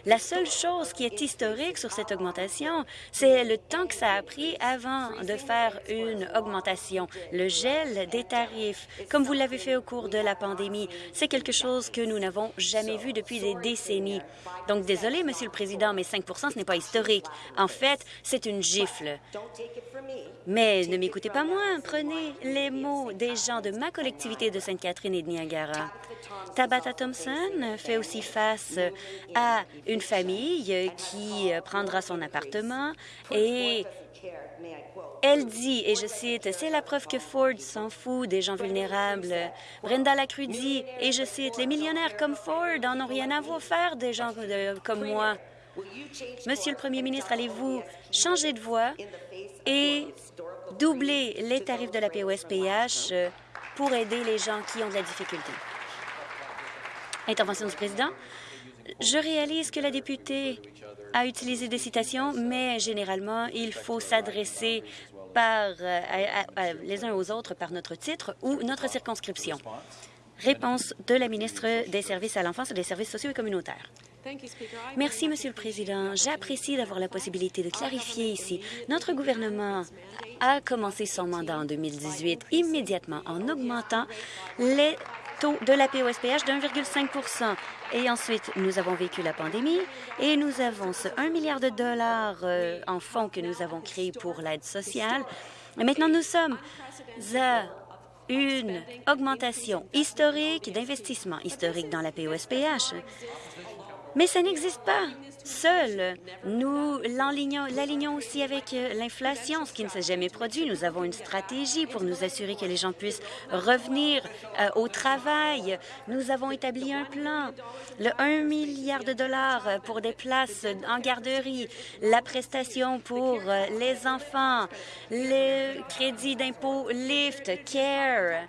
La seule chose qui est historique sur cette augmentation, c'est le temps que ça a pris avant de faire une augmentation. Le gel des tarifs, comme vous l'avez fait au cours de la pandémie, c'est quelque chose que nous n'avons jamais vu depuis des décennies. Donc, désolé, Monsieur le Président, mais 5% ce n'est pas historique. En fait, c'est une gifle. Mais ne m'écoutez pas moi. Prenez les mots des gens de ma collectivité de Sainte-Catherine et de Niagara. Tabitha Thompson fait aussi face à famille qui prendra son appartement et elle dit, et je cite, « C'est la preuve que Ford s'en fout des gens vulnérables. » Brenda Lacrue dit, et je cite, « Les millionnaires comme Ford en ont rien à voir faire des gens comme moi. » Monsieur le Premier ministre, allez-vous changer de voix et doubler les tarifs de la POSPH pour aider les gens qui ont de la difficulté? Intervention du président. Je réalise que la députée a utilisé des citations, mais généralement, il faut s'adresser euh, les uns aux autres par notre titre ou notre circonscription. Réponse de la ministre des Services à l'enfance et des services sociaux et communautaires. Merci, Monsieur le Président. J'apprécie d'avoir la possibilité de clarifier ici. Notre gouvernement a commencé son mandat en 2018 immédiatement en augmentant les de la POSPH de 1,5% Et ensuite, nous avons vécu la pandémie et nous avons ce 1 milliard de dollars euh, en fonds que nous avons créés pour l'aide sociale. Et maintenant, nous sommes à une augmentation historique d'investissement historique dans la POSPH. Mais ça n'existe pas seul. Nous l'alignons aussi avec euh, l'inflation, ce qui ne s'est jamais produit. Nous avons une stratégie pour nous assurer que les gens puissent revenir euh, au travail. Nous avons établi un plan, le 1 milliard de dollars pour des places en garderie, la prestation pour euh, les enfants, le crédit d'impôt LIFT, CARE,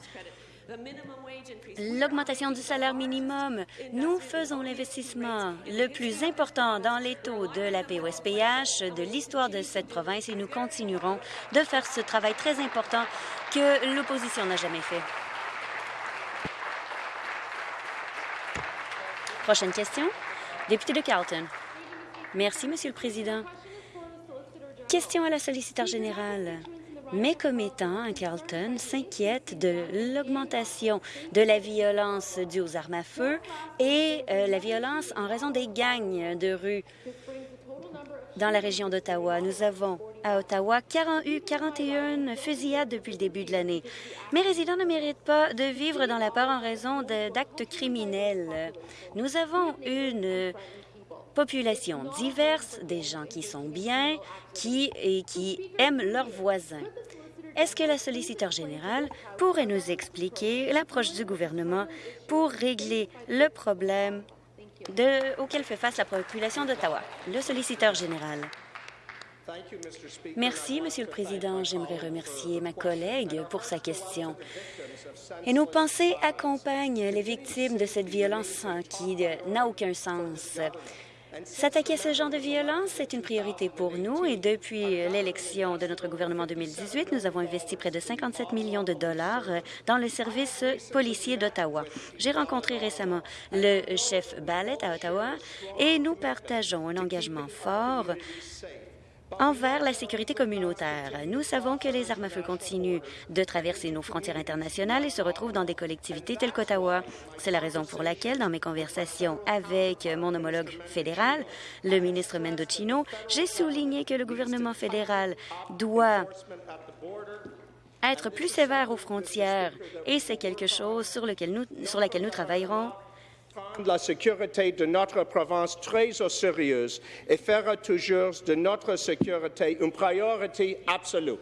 l'augmentation du salaire minimum. Nous faisons l'investissement le plus important dans les taux de la POSPH de l'histoire de cette province et nous continuerons de faire ce travail très important que l'opposition n'a jamais fait. Prochaine question. Député de Carlton. Merci, Monsieur le Président. Question à la solliciteur générale. Mes commettants à Carlton s'inquiètent de l'augmentation de la violence due aux armes à feu et euh, la violence en raison des gangs de rue dans la région d'Ottawa. Nous avons à Ottawa eu 41 fusillades depuis le début de l'année. Mes résidents ne méritent pas de vivre dans la peur en raison d'actes criminels. Nous avons une population diverse, des gens qui sont bien qui, et qui aiment leurs voisins. Est-ce que la solliciteur générale pourrait nous expliquer l'approche du gouvernement pour régler le problème auquel fait face la population d'Ottawa? Le solliciteur général. Merci, Monsieur le Président. J'aimerais remercier ma collègue pour sa question. Et nos pensées accompagnent les victimes de cette violence qui n'a aucun sens. S'attaquer à ce genre de violence est une priorité pour nous et depuis l'élection de notre gouvernement en 2018, nous avons investi près de 57 millions de dollars dans le service policier d'Ottawa. J'ai rencontré récemment le chef Ballet à Ottawa et nous partageons un engagement fort envers la sécurité communautaire. Nous savons que les armes à feu continuent de traverser nos frontières internationales et se retrouvent dans des collectivités telles qu'Ottawa. C'est la raison pour laquelle, dans mes conversations avec mon homologue fédéral, le ministre Mendocino, j'ai souligné que le gouvernement fédéral doit être plus sévère aux frontières et c'est quelque chose sur, lequel nous, sur laquelle nous travaillerons la sécurité de notre province très au sérieux et faire toujours de notre sécurité une priorité absolue.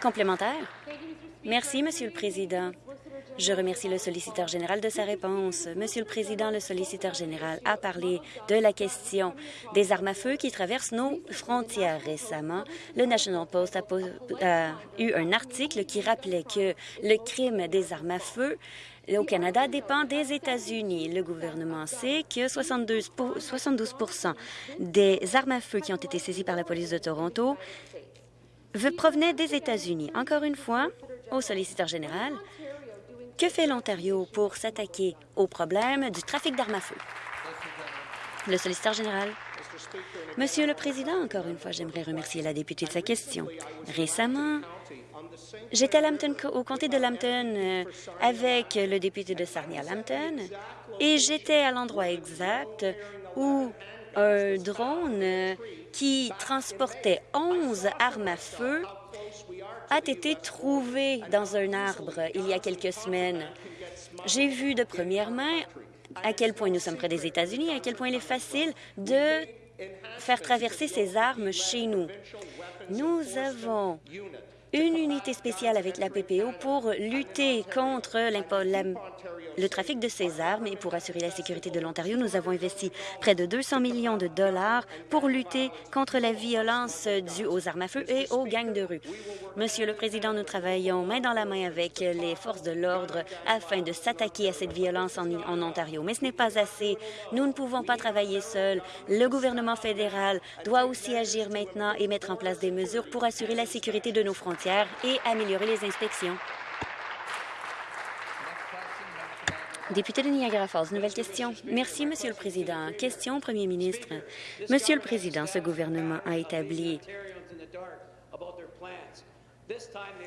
Complémentaire. Merci, Monsieur le Président. Je remercie le solliciteur général de sa réponse. Monsieur le Président, le solliciteur général a parlé de la question des armes à feu qui traversent nos frontières récemment. Le National Post a, a eu un article qui rappelait que le crime des armes à feu au Canada dépend des États-Unis. Le gouvernement sait que 72, 72 des armes à feu qui ont été saisies par la police de Toronto provenaient des États-Unis. Encore une fois, au solliciteur général, que fait l'Ontario pour s'attaquer au problème du trafic d'armes à feu? Le solliciteur général. Monsieur le Président, encore une fois, j'aimerais remercier la députée de sa question. Récemment, j'étais au comté de Lambton euh, avec le député de Sarnia-Lambton et j'étais à l'endroit exact où un drone euh, qui transportait 11 armes à feu a été trouvé dans un arbre il y a quelques semaines. J'ai vu de première main à quel point nous sommes près des États-Unis à quel point il est facile de faire traverser ces armes chez nous. Nous avons une unité spéciale avec la PPO pour lutter contre le trafic de ces armes et pour assurer la sécurité de l'Ontario. Nous avons investi près de 200 millions de dollars pour lutter contre la violence due aux armes à feu et aux gangs de rue. Monsieur le Président, nous travaillons main dans la main avec les forces de l'ordre afin de s'attaquer à cette violence en, Ontario. Mais ce n'est pas assez. Nous ne pouvons pas travailler seuls. Le gouvernement fédéral doit aussi agir maintenant et mettre en place des mesures pour assurer la sécurité de nos frontières et améliorer les inspections. Député de Niagara Falls, nouvelle question. Merci, Monsieur le Président. Question au Premier ministre. Monsieur le Président, ce gouvernement a établi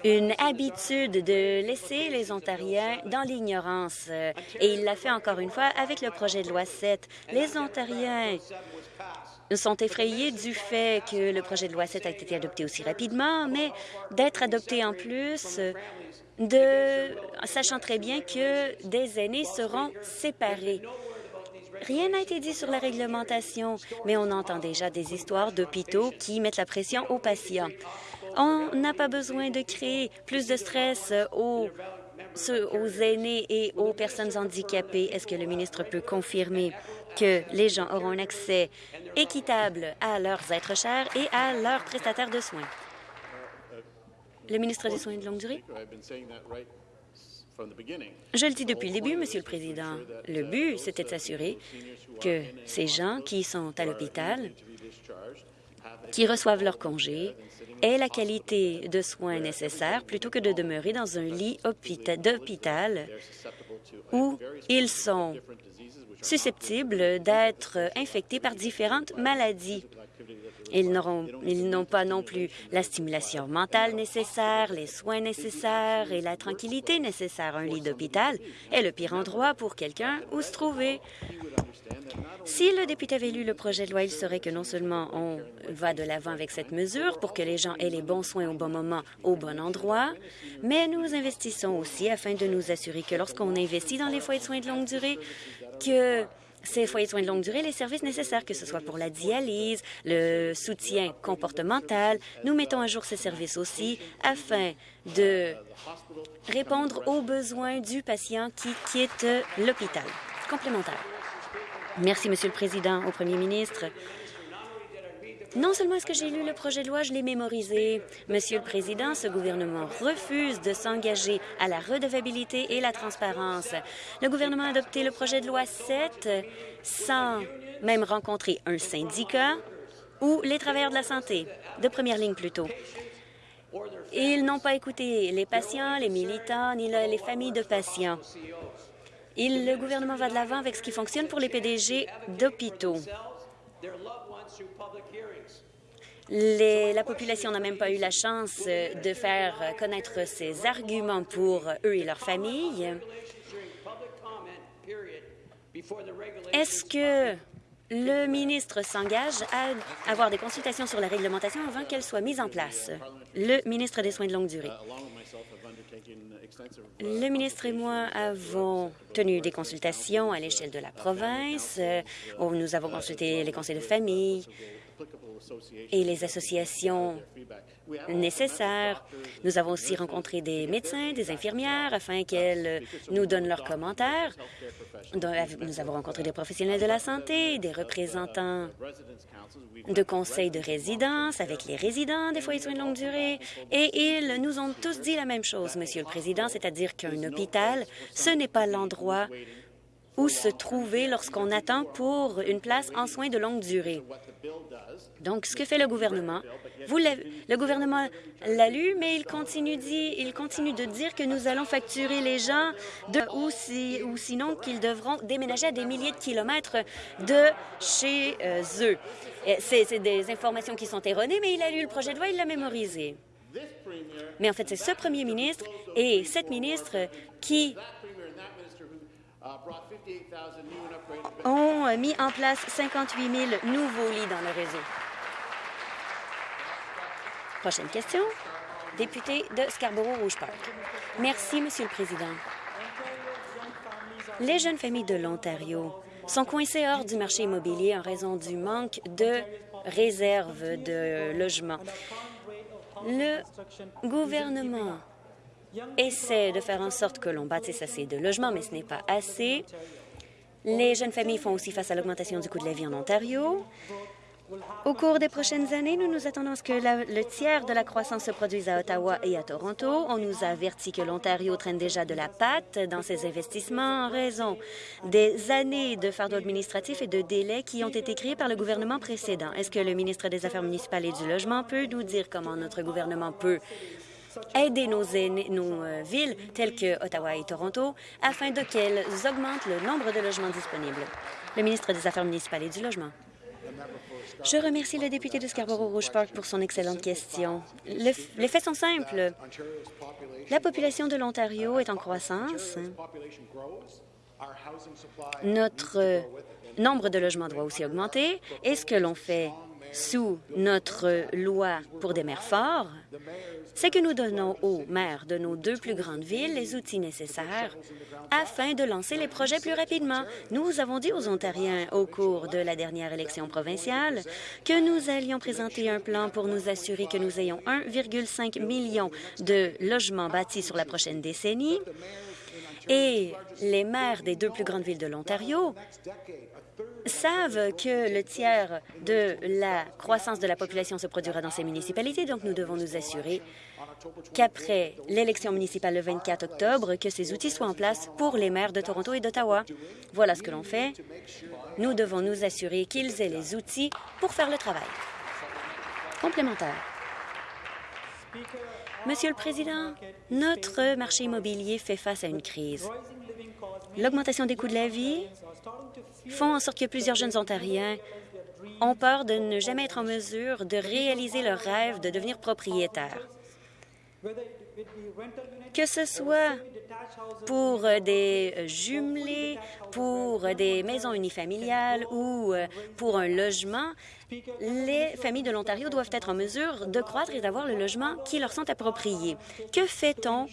une habitude de laisser les Ontariens dans l'ignorance. Et il l'a fait encore une fois avec le projet de loi 7. Les Ontariens sont effrayés du fait que le projet de loi 7 a été adopté aussi rapidement, mais d'être adopté en plus, de sachant très bien que des aînés seront séparés. Rien n'a été dit sur la réglementation, mais on entend déjà des histoires d'hôpitaux qui mettent la pression aux patients. On n'a pas besoin de créer plus de stress aux, aux aînés et aux personnes handicapées. Est-ce que le ministre peut confirmer que les gens auront un accès équitable à leurs êtres chers et à leurs prestataires de soins? Le ministre des Soins de longue durée? Je le dis depuis le début, Monsieur le Président. Le but, c'était de s'assurer que ces gens qui sont à l'hôpital, qui reçoivent leur congé, aient la qualité de soins nécessaire plutôt que de demeurer dans un lit d'hôpital où ils sont susceptibles d'être infectés par différentes maladies. Ils n'ont pas non plus la stimulation mentale nécessaire, les soins nécessaires et la tranquillité nécessaire. Un lit d'hôpital est le pire endroit pour quelqu'un où se trouver. Si le député avait lu le projet de loi, il saurait que non seulement on va de l'avant avec cette mesure pour que les gens aient les bons soins au bon moment, au bon endroit, mais nous investissons aussi afin de nous assurer que lorsqu'on investit dans les foyers de soins de longue durée, que ces foyers de soins de longue durée les services nécessaires, que ce soit pour la dialyse, le soutien comportemental. Nous mettons à jour ces services aussi afin de répondre aux besoins du patient qui quitte l'hôpital. Complémentaire. Merci, Monsieur le Président, au Premier ministre. Non seulement est-ce que j'ai lu le projet de loi, je l'ai mémorisé. Monsieur le Président, ce gouvernement refuse de s'engager à la redevabilité et la transparence. Le gouvernement a adopté le projet de loi 7 sans même rencontrer un syndicat ou les travailleurs de la santé, de première ligne plutôt. Ils n'ont pas écouté les patients, les militants, ni les familles de patients. le gouvernement va de l'avant avec ce qui fonctionne pour les PDG d'hôpitaux la population n'a même pas eu la chance de faire connaître ses arguments pour eux et leurs familles. Est-ce que le ministre s'engage à avoir des consultations sur la réglementation avant qu'elle soit mise en place? Le ministre des Soins de longue durée. Le ministre et moi avons tenu des consultations à l'échelle de la province. Nous avons consulté les conseils de famille, et les associations nécessaires. Nous avons aussi rencontré des médecins, des infirmières, afin qu'elles nous donnent leurs commentaires. Nous avons rencontré des professionnels de la santé, des représentants de conseils de résidence avec les résidents des foyers de soins de longue durée, et ils nous ont tous dit la même chose, Monsieur le Président, c'est-à-dire qu'un hôpital, ce n'est pas l'endroit où se trouver lorsqu'on attend pour une place en soins de longue durée. Donc, ce que fait le gouvernement, vous le gouvernement l'a lu, mais il continue, de dire que nous allons facturer les gens de, ou, si, sinon qu'ils devront déménager à des milliers de kilomètres de chez euh, eux. C'est des informations qui sont erronées, mais il a lu le projet de loi, il l'a mémorisé. Mais en fait, c'est ce premier ministre et cette ministre qui ont mis en place 58 000 nouveaux lits dans le réseau. Prochaine question. Député de Scarborough-Rouge Park. Merci, Monsieur le Président. Les jeunes familles de l'Ontario sont coincées hors du marché immobilier en raison du manque de réserves de logements. Le gouvernement essaie de faire en sorte que l'on bâtisse assez de logements, mais ce n'est pas assez. Les jeunes familles font aussi face à l'augmentation du coût de la vie en Ontario. Au cours des prochaines années, nous nous attendons à ce que le tiers de la croissance se produise à Ottawa et à Toronto. On nous a averti que l'Ontario traîne déjà de la patte dans ses investissements en raison des années de fardeau administratif et de délais qui ont été créés par le gouvernement précédent. Est-ce que le ministre des Affaires municipales et du Logement peut nous dire comment notre gouvernement peut aider nos, euh, villes telles que Ottawa et Toronto afin qu'elles augmentent le nombre de logements disponibles? Le ministre des Affaires municipales et du Logement. Je remercie le député de Scarborough-Rouge Park pour son excellente question. les faits sont simples. La population de l'Ontario est en croissance. Notre nombre de logements doit aussi augmenter. Et ce que l'on fait sous notre loi pour des maires forts, c'est que nous donnons aux maires de nos deux plus grandes villes les outils nécessaires afin de lancer les projets plus rapidement. Nous avons dit aux Ontariens au cours de la dernière élection provinciale que nous allions présenter un plan pour nous assurer que nous ayons 1,5 million de logements bâtis sur la prochaine décennie. Et les maires des deux plus grandes villes de l'Ontario savent que le tiers de la croissance de la population se produira dans ces municipalités, donc nous devons nous assurer qu'après l'élection municipale le 24 octobre, que ces outils soient en place pour les maires de Toronto et d'Ottawa. Voilà ce que l'on fait. Nous devons nous assurer qu'ils aient les outils pour faire le travail. Complémentaire. Monsieur le Président, notre marché immobilier fait face à une crise. L'augmentation des coûts de la vie font en sorte que plusieurs jeunes Ontariens ont peur de ne jamais être en mesure de réaliser leur rêve de devenir propriétaire. Que ce soit pour des jumelés, pour des maisons unifamiliales ou pour un logement, les familles de l'Ontario doivent être en mesure de croître et d'avoir le logement qui leur sont appropriés. Que fait-on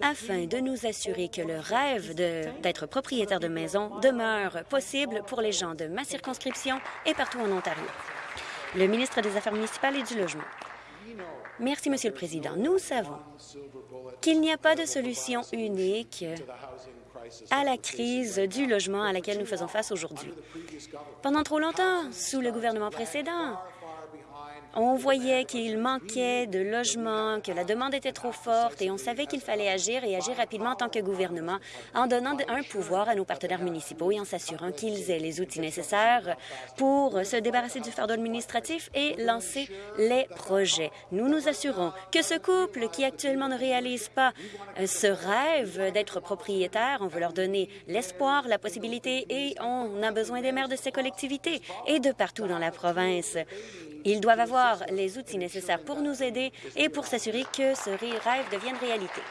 afin de nous assurer que le rêve d'être propriétaire de maison demeure possible pour les gens de ma circonscription et partout en Ontario. Le ministre des Affaires municipales et du Logement. Merci, Monsieur le Président. Nous savons qu'il n'y a pas de solution unique à la crise du logement à laquelle nous faisons face aujourd'hui. Pendant trop longtemps, sous le gouvernement précédent, on voyait qu'il manquait de logements, que la demande était trop forte et on savait qu'il fallait agir et agir rapidement en tant que gouvernement en donnant un pouvoir à nos partenaires municipaux et en s'assurant qu'ils aient les outils nécessaires pour se débarrasser du fardeau administratif et lancer les projets. Nous nous assurons que ce couple qui actuellement ne réalise pas euh, ce rêve d'être propriétaire, on veut leur donner l'espoir, la possibilité et on a besoin des maires de ces collectivités et de partout dans la province. Ils doivent avoir les outils nécessaires pour nous aider et pour s'assurer que ce rêve devienne réalité.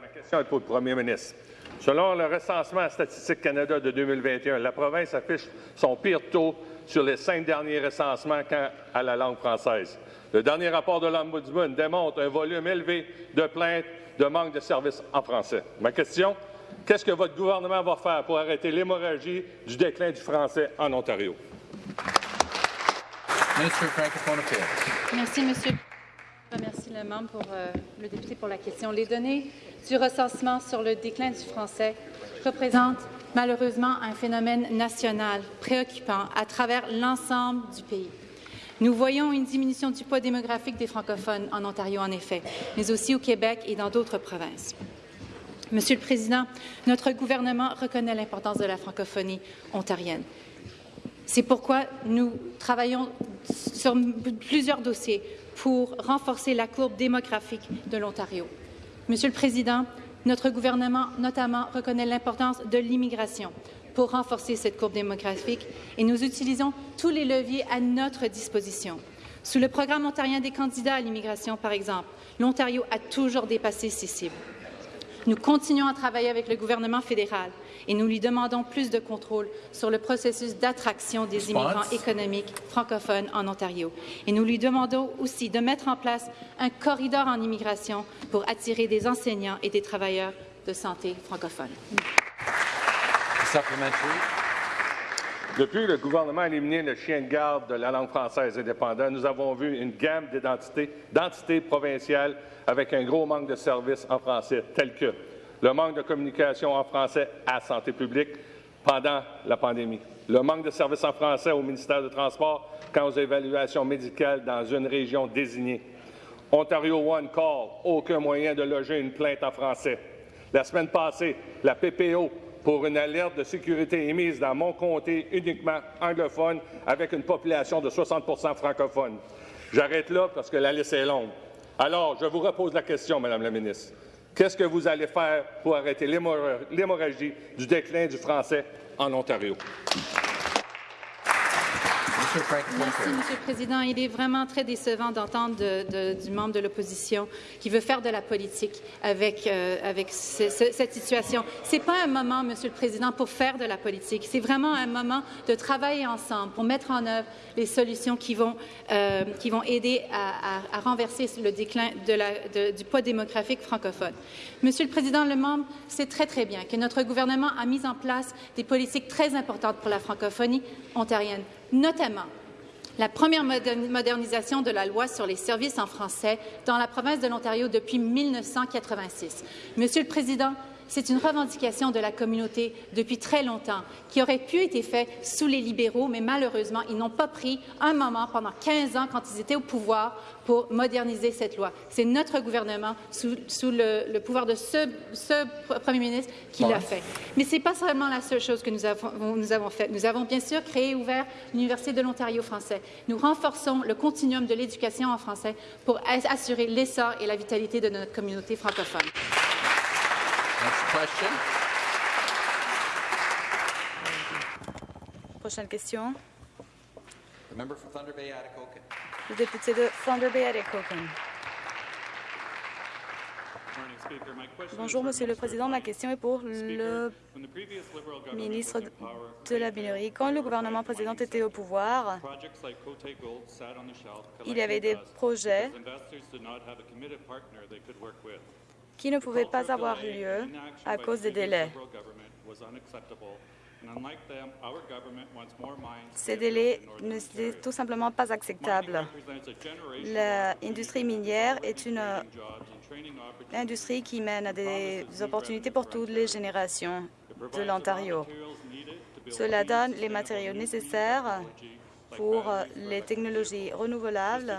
Ma question est pour le premier ministre. Selon le recensement Statistique Canada de 2021, la province affiche son pire taux sur les cinq derniers recensements quant à la langue française. Le dernier rapport de l'Ombudsman démontre un volume élevé de plaintes de manque de services en français. Ma question, Qu'est-ce que votre gouvernement va faire pour arrêter l'hémorragie du déclin du français en Ontario? Merci, Monsieur. Je remercie le membre pour euh, le député pour la question. Les données du recensement sur le déclin du français représentent malheureusement un phénomène national préoccupant à travers l'ensemble du pays. Nous voyons une diminution du poids démographique des francophones en Ontario, en effet, mais aussi au Québec et dans d'autres provinces. Monsieur le Président, notre gouvernement reconnaît l'importance de la francophonie ontarienne. C'est pourquoi nous travaillons sur plusieurs dossiers pour renforcer la courbe démographique de l'Ontario. Monsieur le Président, notre gouvernement notamment reconnaît l'importance de l'immigration pour renforcer cette courbe démographique et nous utilisons tous les leviers à notre disposition. Sous le programme ontarien des candidats à l'immigration, par exemple, l'Ontario a toujours dépassé ses cibles. Nous continuons à travailler avec le gouvernement fédéral et nous lui demandons plus de contrôle sur le processus d'attraction des immigrants économiques francophones en Ontario. Et nous lui demandons aussi de mettre en place un corridor en immigration pour attirer des enseignants et des travailleurs de santé francophones. Depuis le gouvernement a éliminé le chien de garde de la langue française indépendante, nous avons vu une gamme d'identités, d'entités provinciales avec un gros manque de services en français, tels que le manque de communication en français à santé publique pendant la pandémie, le manque de services en français au ministère du Transport quant aux évaluations médicales dans une région désignée. Ontario One Call, aucun moyen de loger une plainte en français. La semaine passée, la PPO pour une alerte de sécurité émise dans mon comté uniquement anglophone avec une population de 60% francophone. J'arrête là parce que la liste est longue. Alors, je vous repose la question, Madame la ministre. Qu'est-ce que vous allez faire pour arrêter l'hémorragie du déclin du français en Ontario? Merci, Monsieur le Président. Il est vraiment très décevant d'entendre du membre de l'opposition qui veut faire de la politique avec, euh, cette situation. Ce n'est pas un moment, Monsieur le Président, pour faire de la politique. C'est vraiment un moment de travailler ensemble pour mettre en œuvre les solutions qui vont, euh, aider à, renverser le déclin du poids démographique francophone. Monsieur le Président, le membre sait très, très bien que notre gouvernement a mis en place des politiques très importantes pour la francophonie ontarienne notamment la première modernisation de la loi sur les services en français dans la province de l'Ontario depuis 1986. Monsieur le Président, c'est une revendication de la communauté depuis très longtemps, qui aurait pu être faite sous les libéraux, mais malheureusement, ils n'ont pas pris un moment pendant 15 ans, quand ils étaient au pouvoir, pour moderniser cette loi. C'est notre gouvernement, sous, le, pouvoir de ce, premier ministre, qui l'a fait. Mais ce n'est pas seulement la seule chose que nous avons, nous avons faite. Nous avons bien sûr créé et ouvert l'Université de l'Ontario français. Nous renforçons le continuum de l'éducation en français pour assurer l'essor et la vitalité de notre communauté francophone. Prochaine question. Le député de Thunder Bay, Atikokan. Bonjour, Monsieur le Président. Ma question est pour le ministre de la Minerie. Quand le gouvernement précédent était au pouvoir, il y avait des projets qui ne pouvaient pas avoir lieu à cause des délais. Ces délais ne sont tout simplement pas acceptables. L'industrie minière est une industrie qui mène à des opportunités pour toutes les générations de l'Ontario. Cela donne les matériaux nécessaires pour les technologies renouvelables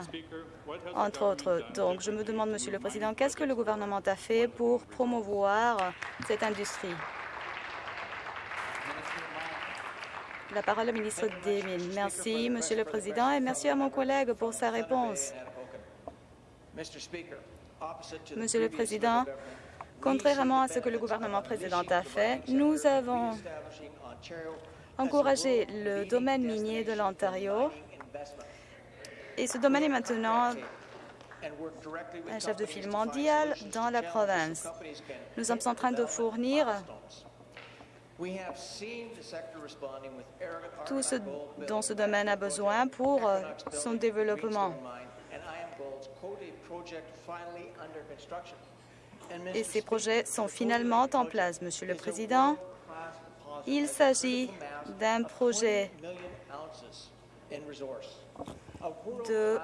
entre autres. Donc, je me demande, Monsieur le Président, qu'est-ce que le gouvernement a fait pour promouvoir cette industrie? La parole au ministre des Mines. Merci, Monsieur le Président, et merci à mon collègue pour sa réponse. Monsieur le Président, contrairement à ce que le gouvernement précédent a fait, nous avons encouragé le domaine minier de l'Ontario et ce domaine est maintenant un chef de file mondial dans la province. Nous sommes en train de fournir tout ce dont ce domaine a besoin pour son développement. et ces projets sont finalement en place. Monsieur le Président, il s'agit d'un projet de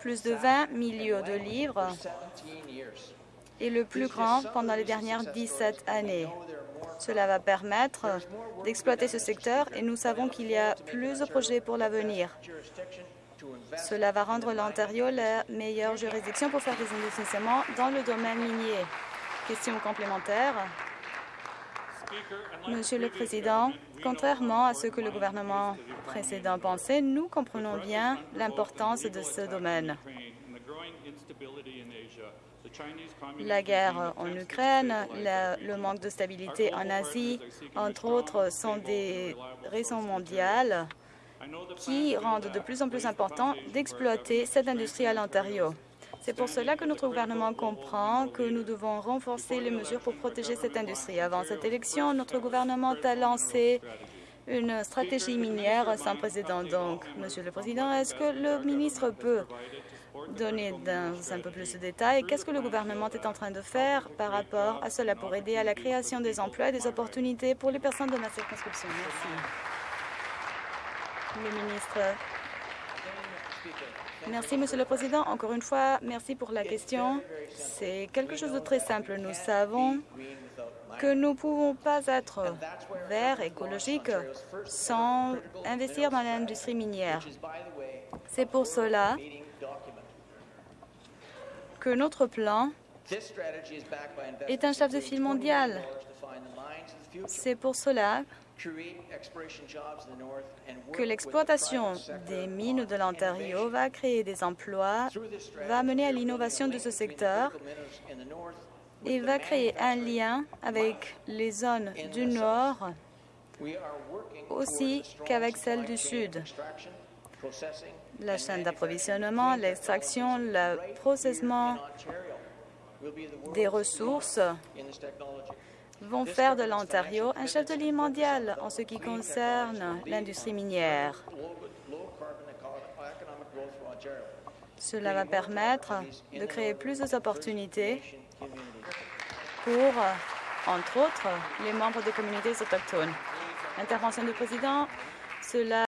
plus de 20 millions de livres et le plus grand pendant les dernières 17 années. Cela va permettre d'exploiter ce secteur et nous savons qu'il y a plus de projets pour l'avenir. Cela va rendre l'Ontario la meilleure juridiction pour faire des investissements dans le domaine minier. Question complémentaire. Monsieur le Président, contrairement à ce que le gouvernement précédent pensait, nous comprenons bien l'importance de ce domaine. La guerre en Ukraine, le, manque de stabilité en Asie, entre autres, sont des raisons mondiales qui rendent de plus en plus important d'exploiter cette industrie à l'Ontario. C'est pour cela que notre gouvernement comprend que nous devons renforcer les mesures pour protéger cette industrie. Avant cette élection, notre gouvernement a lancé une stratégie minière sans précédent. Donc, Monsieur le Président, est-ce que le ministre peut donner un peu plus de détails qu'est-ce que le gouvernement est en train de faire par rapport à cela pour aider à la création des emplois et des opportunités pour les personnes de ma circonscription? Merci. Le ministre Merci, Monsieur le Président. Encore une fois, merci pour la question. C'est quelque chose de très simple. Nous savons que nous ne pouvons pas être verts, écologiques, sans investir dans l'industrie minière. C'est pour cela que notre plan est un chef de file mondial. C'est pour cela que l'exploitation des mines de l'Ontario va créer des emplois, va mener à l'innovation de ce secteur et va créer un lien avec les zones du Nord aussi qu'avec celles du Sud. La chaîne d'approvisionnement, l'extraction, le processement des ressources vont faire de l'Ontario un chef de ligne mondial en ce qui concerne l'industrie minière. Cela va permettre de créer plus d'opportunités pour, entre autres, les membres des communautés autochtones. Intervention du président, cela